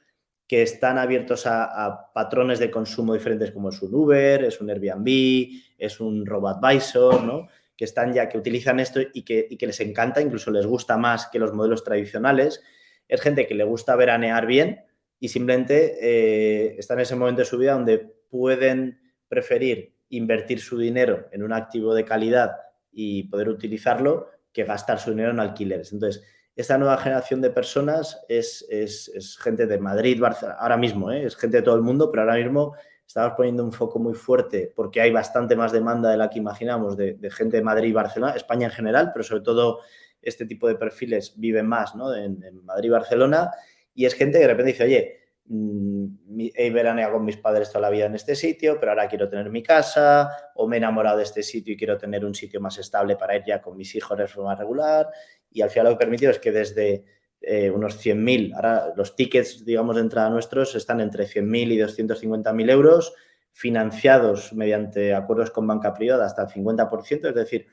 que están abiertos a, patrones de consumo diferentes como es un Uber, es un Airbnb, es un RoboAdvisor, ¿no? que están ya, que utilizan esto y que, y que les encanta, incluso les gusta más que los modelos tradicionales. Es gente que le gusta veranear bien, y simplemente eh, están en ese momento de su vida donde pueden preferir invertir su dinero en un activo de calidad y poder utilizarlo que gastar su dinero en alquileres. Entonces, esta nueva generación de personas es, es, gente de Madrid, Barcelona, ahora mismo, ¿eh? es gente de todo el mundo, pero ahora mismo estamos poniendo un foco muy fuerte porque hay bastante más demanda de la que imaginamos de, gente de Madrid y Barcelona, España en general, pero sobre todo este tipo de perfiles viven más ¿no? en, en Madrid y Barcelona y es gente que de repente dice, oye, mm, he veraneado con mis padres toda la vida en este sitio, pero ahora quiero tener mi casa, o me he enamorado de este sitio y quiero tener un sitio más estable para ir ya con mis hijos de forma regular. Y al final lo que permitido es que desde eh, unos 100.000, ahora los tickets, digamos, de entrada nuestros están entre 100.000 y 250.000 euros, financiados mediante acuerdos con banca privada hasta el 50%, es decir,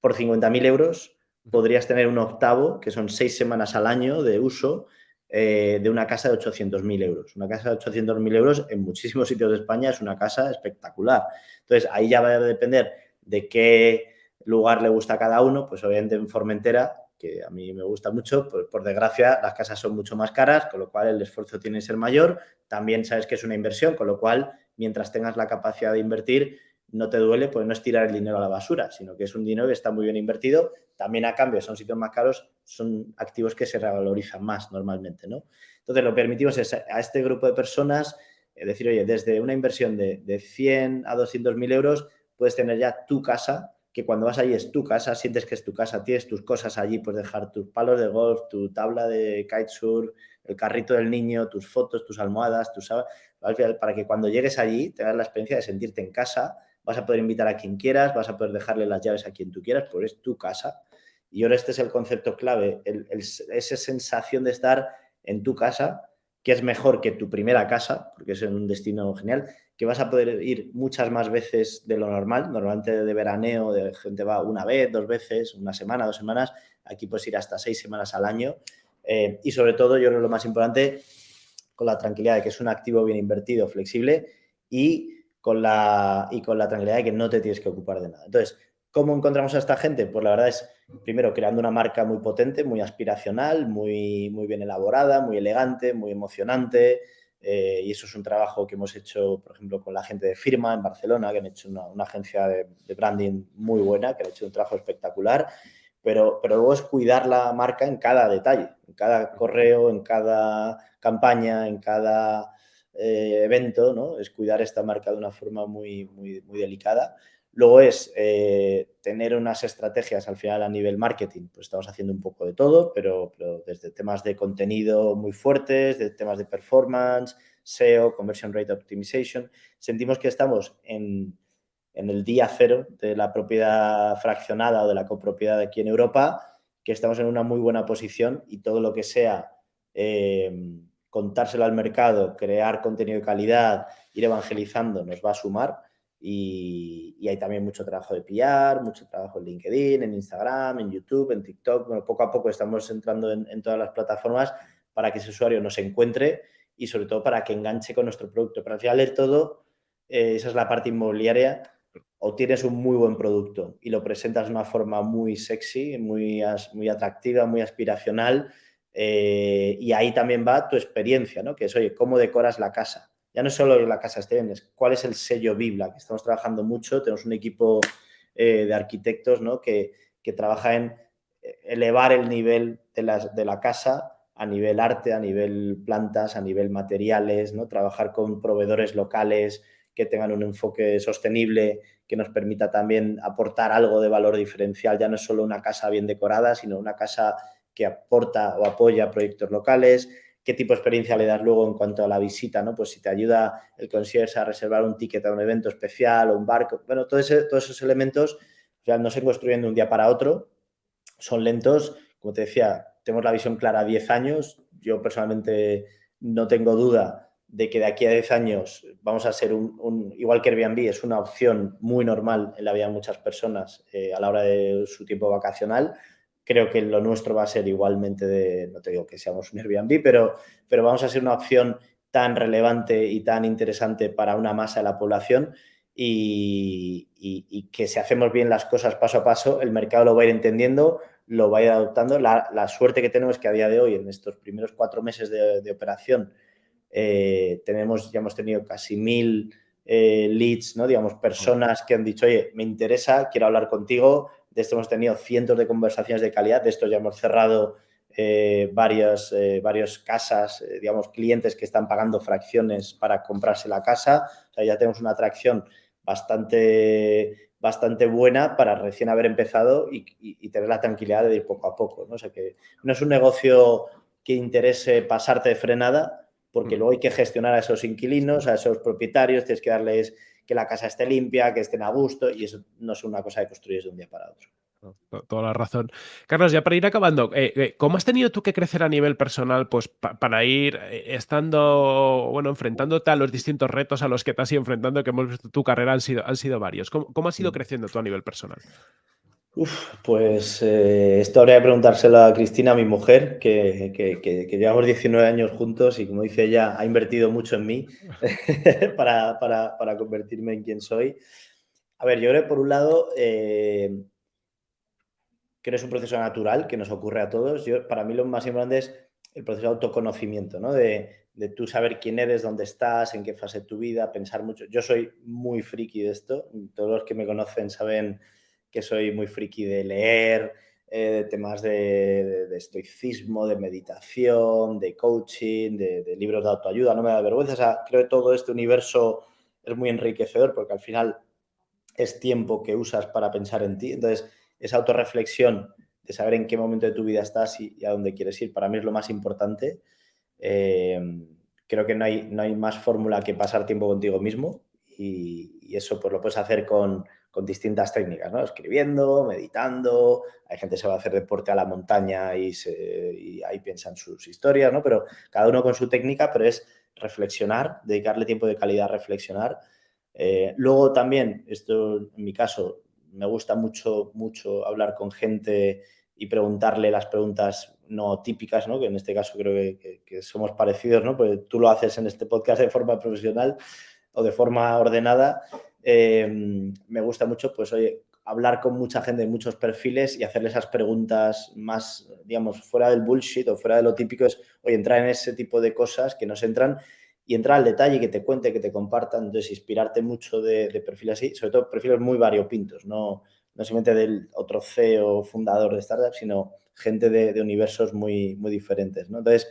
por 50.000 euros podrías tener un octavo, que son seis semanas al año de uso, eh, de una casa de 800.000 euros. Una casa de 800.000 euros en muchísimos sitios de España es una casa espectacular. Entonces, ahí ya va a depender de qué lugar le gusta a cada uno. Pues obviamente en Formentera, que a mí me gusta mucho, pues por desgracia las casas son mucho más caras, con lo cual el esfuerzo tiene que ser mayor. También sabes que es una inversión, con lo cual mientras tengas la capacidad de invertir, no te duele, pues no es tirar el dinero a la basura, sino que es un dinero que está muy bien invertido. También a cambio son sitios más caros, son activos que se revalorizan más normalmente, ¿no? Entonces, lo permitimos es a este grupo de personas es decir, oye, desde una inversión de, de 100 a 200 mil euros puedes tener ya tu casa, que cuando vas allí es tu casa, sientes que es tu casa, tienes tus cosas allí, puedes dejar tus palos de golf, tu tabla de kitesurf, el carrito del niño, tus fotos, tus almohadas, tus para que cuando llegues allí tengas la experiencia de sentirte en casa, vas a poder invitar a quien quieras, vas a poder dejarle las llaves a quien tú quieras, porque es tu casa. Y ahora este es el concepto clave, esa sensación de estar en tu casa, que es mejor que tu primera casa, porque es un destino genial, que vas a poder ir muchas más veces de lo normal. Normalmente de veraneo, de gente va una vez, dos veces, una semana, dos semanas. Aquí puedes ir hasta seis semanas al año. Eh, y sobre todo, yo creo lo más importante, con la tranquilidad de que es un activo bien invertido, flexible y con la, y con la tranquilidad de que no te tienes que ocupar de nada. Entonces, ¿cómo encontramos a esta gente? Pues la verdad es, primero, creando una marca muy potente, muy aspiracional, muy, muy bien elaborada, muy elegante, muy emocionante. Eh, y eso es un trabajo que hemos hecho, por ejemplo, con la gente de Firma en Barcelona, que han hecho una, agencia de, branding muy buena, que han hecho un trabajo espectacular. Pero, pero luego es cuidar la marca en cada detalle, en cada correo, en cada campaña, en cada eh, evento, ¿no? Es cuidar esta marca de una forma muy, muy, muy delicada. Luego es eh, tener unas estrategias al final a nivel marketing, pues estamos haciendo un poco de todo, pero, desde temas de contenido muy fuertes, de temas de performance, SEO, Conversion Rate Optimization, sentimos que estamos en, en el día cero de la propiedad fraccionada o de la copropiedad aquí en Europa, que estamos en una muy buena posición y todo lo que sea eh, contárselo al mercado, crear contenido de calidad, ir evangelizando, nos va a sumar. Y, hay también mucho trabajo de PR, mucho trabajo en LinkedIn, en Instagram, en YouTube, en TikTok. Bueno, poco a poco estamos entrando en, todas las plataformas para que ese usuario nos encuentre y sobre todo para que enganche con nuestro producto. Pero al final del todo, eh, esa es la parte inmobiliaria, o tienes un muy buen producto y lo presentas de una forma muy sexy, muy, muy atractiva, muy aspiracional, eh, y ahí también va tu experiencia, ¿no? Que es, oye, ¿cómo decoras la casa? Ya no solo la casa esté bien, es cuál es el sello Bibla, que estamos trabajando mucho, tenemos un equipo eh, de arquitectos, ¿no? Que, que, trabaja en eh, elevar el nivel de la, de la casa a nivel arte, a nivel plantas, a nivel materiales, ¿no? Trabajar con proveedores locales que tengan un enfoque sostenible, que nos permita también aportar algo de valor diferencial. Ya no es solo una casa bien decorada, sino una casa que aporta o apoya proyectos locales, qué tipo de experiencia le das luego en cuanto a la visita, ¿no? Pues si te ayuda el concierge a reservar un ticket a un evento especial o un barco, bueno, todo todos esos elementos ya no se construyen de un día para otro, son lentos, como te decía, tenemos la visión clara a 10 años, yo personalmente no tengo duda de que de aquí a 10 años vamos a ser un, igual que Airbnb, es una opción muy normal en la vida de muchas personas eh, a la hora de su tiempo vacacional, creo que lo nuestro va a ser igualmente de, no te digo que seamos un Airbnb, pero, pero vamos a ser una opción tan relevante y tan interesante para una masa de la población y, que si hacemos bien las cosas paso a paso, el mercado lo va a ir entendiendo, lo va a ir adoptando. La, suerte que tenemos es que a día de hoy, en estos primeros cuatro meses de, operación, eh, tenemos, ya hemos tenido casi mil eh, leads, ¿no? digamos, personas que han dicho, oye, me interesa, quiero hablar contigo, de esto hemos tenido cientos de conversaciones de calidad, de esto ya hemos cerrado eh, varias, eh, casas, eh, digamos, clientes que están pagando fracciones para comprarse la casa. O sea, ya tenemos una atracción bastante, bastante buena para recién haber empezado y, tener la tranquilidad de ir poco a poco. ¿no? O sea, que no es un negocio que interese pasarte de frenada, porque mm. luego hay que gestionar a esos inquilinos, a esos propietarios, tienes que darles que la casa esté limpia, que estén a gusto y eso no es una cosa que construyes de un día para otro. Toda la razón. Carlos, ya para ir acabando, eh, eh, ¿cómo has tenido tú que crecer a nivel personal pues, para ir eh, estando, bueno, enfrentándote a los distintos retos a los que te has ido enfrentando, que hemos visto tu carrera han sido, han sido varios? ¿Cómo, has ido mm. creciendo tú a nivel personal? Uf, pues eh, esto habría que preguntárselo a Cristina, mi mujer, que, que, llevamos 19 años juntos y como dice ella, ha invertido mucho en mí para, para, para, convertirme en quien soy. A ver, yo creo que por un lado, eh, creo que es un proceso natural que nos ocurre a todos. Yo, para mí lo más importante es el proceso de autoconocimiento, ¿no? De, de tú saber quién eres, dónde estás, en qué fase de tu vida, pensar mucho. Yo soy muy friki de esto, todos los que me conocen saben que soy muy friki de leer, eh, de temas de, de, estoicismo, de meditación, de coaching, de, de, libros de autoayuda, no me da vergüenza. O sea, creo que todo este universo es muy enriquecedor porque al final es tiempo que usas para pensar en ti. Entonces, esa autorreflexión de saber en qué momento de tu vida estás y, y a dónde quieres ir, para mí es lo más importante. Eh, creo que no hay, no hay más fórmula que pasar tiempo contigo mismo y, y eso pues lo puedes hacer con, con distintas técnicas, ¿no? Escribiendo, meditando, hay gente que se va a hacer deporte a la montaña y, se, y ahí piensan sus historias, ¿no? Pero cada uno con su técnica, pero es reflexionar, dedicarle tiempo de calidad a reflexionar. Eh, luego también, esto en mi caso, me gusta mucho, mucho hablar con gente y preguntarle las preguntas no típicas, ¿no? que en este caso creo que, que, somos parecidos, ¿no? porque tú lo haces en este podcast de forma profesional o de forma ordenada eh, me gusta mucho, pues, oye, hablar con mucha gente de muchos perfiles y hacerle esas preguntas más, digamos, fuera del bullshit o fuera de lo típico, es, oye, entrar en ese tipo de cosas que nos entran y entrar al detalle, que te cuente, que te compartan, entonces inspirarte mucho de, de perfiles así, sobre todo perfiles muy variopintos, no, no simplemente del otro CEO fundador de startup, sino gente de, universos muy, muy diferentes, ¿no? Entonces,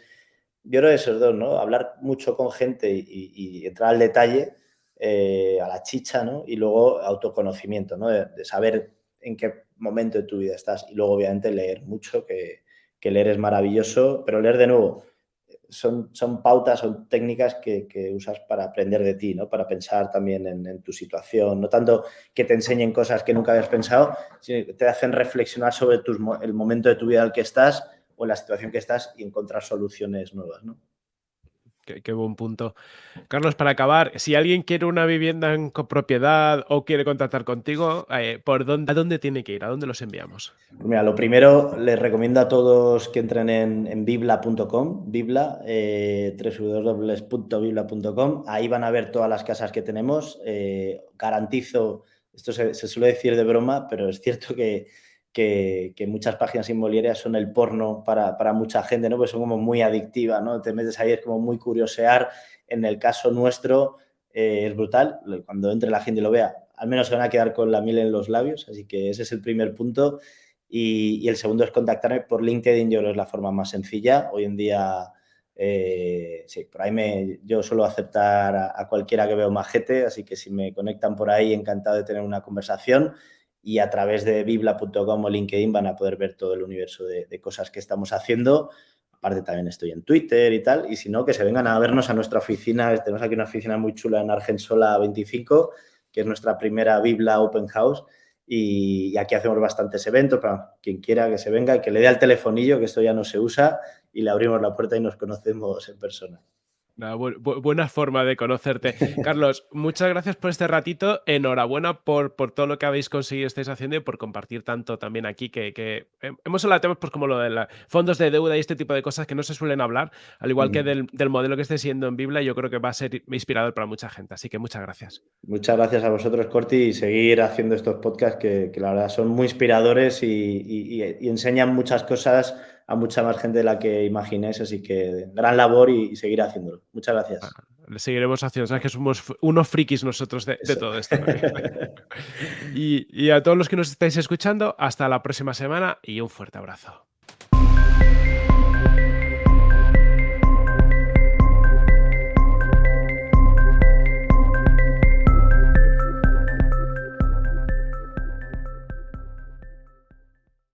yo creo esos dos, ¿no? Hablar mucho con gente y entrar al detalle eh, a la chicha, ¿no? Y luego autoconocimiento, ¿no? De, saber en qué momento de tu vida estás. Y luego, obviamente, leer mucho, que, leer es maravilloso, pero leer de nuevo son, son pautas, son técnicas que, usas para aprender de ti, ¿no? Para pensar también en, tu situación. No tanto que te enseñen cosas que nunca habías pensado, sino que te hacen reflexionar sobre el momento de tu vida en el que estás o en la situación que estás y encontrar soluciones nuevas, ¿no? Qué, buen punto. Carlos, para acabar, si alguien quiere una vivienda en copropiedad o quiere contactar contigo, eh, ¿por dónde, ¿a dónde tiene que ir? ¿A dónde los enviamos? Mira, lo primero, les recomiendo a todos que entren en, bibla.com, bibla, eh, www.bibla.com. Ahí van a ver todas las casas que tenemos. Eh, garantizo, esto se suele decir de broma, pero es cierto que que, muchas páginas inmobiliarias son el porno para, mucha gente, ¿no? Pues son como muy adictivas, ¿no? Te metes ahí, es como muy curiosear. En el caso nuestro eh, es brutal. Cuando entre la gente y lo vea, al menos se van a quedar con la miel en los labios. Así que ese es el primer punto. Y, el segundo es contactarme por LinkedIn. Yo creo que es la forma más sencilla. Hoy en día, eh, sí, por ahí me, yo suelo aceptar a, a cualquiera que veo majete. Así que si me conectan por ahí, encantado de tener una conversación y a través de bibla.com o LinkedIn van a poder ver todo el universo de, cosas que estamos haciendo. Aparte también estoy en Twitter y tal, y si no, que se vengan a vernos a nuestra oficina. Tenemos aquí una oficina muy chula en Argensola 25, que es nuestra primera Bibla Open House, y, y aquí hacemos bastantes eventos para quien quiera que se venga y que le dé al telefonillo, que esto ya no se usa, y le abrimos la puerta y nos conocemos en persona. Una bu bu buena forma de conocerte. Carlos, muchas gracias por este ratito. Enhorabuena por, por todo lo que habéis conseguido, estáis haciendo y por compartir tanto también aquí, que, que hemos hablado de temas pues, como lo de la, fondos de deuda y este tipo de cosas que no se suelen hablar, al igual mm. que del, del, modelo que esté siendo en Biblia, yo creo que va a ser inspirador para mucha gente. Así que muchas gracias. Muchas gracias a vosotros, Corti, y seguir haciendo estos podcasts que, que la verdad son muy inspiradores y, y, y enseñan muchas cosas a mucha más gente de la que imaginéis, así que gran labor y, y seguir haciéndolo. Muchas gracias. Ah, le seguiremos haciendo, sabes que somos unos frikis nosotros de, de todo esto. y, y a todos los que nos estáis escuchando, hasta la próxima semana y un fuerte abrazo.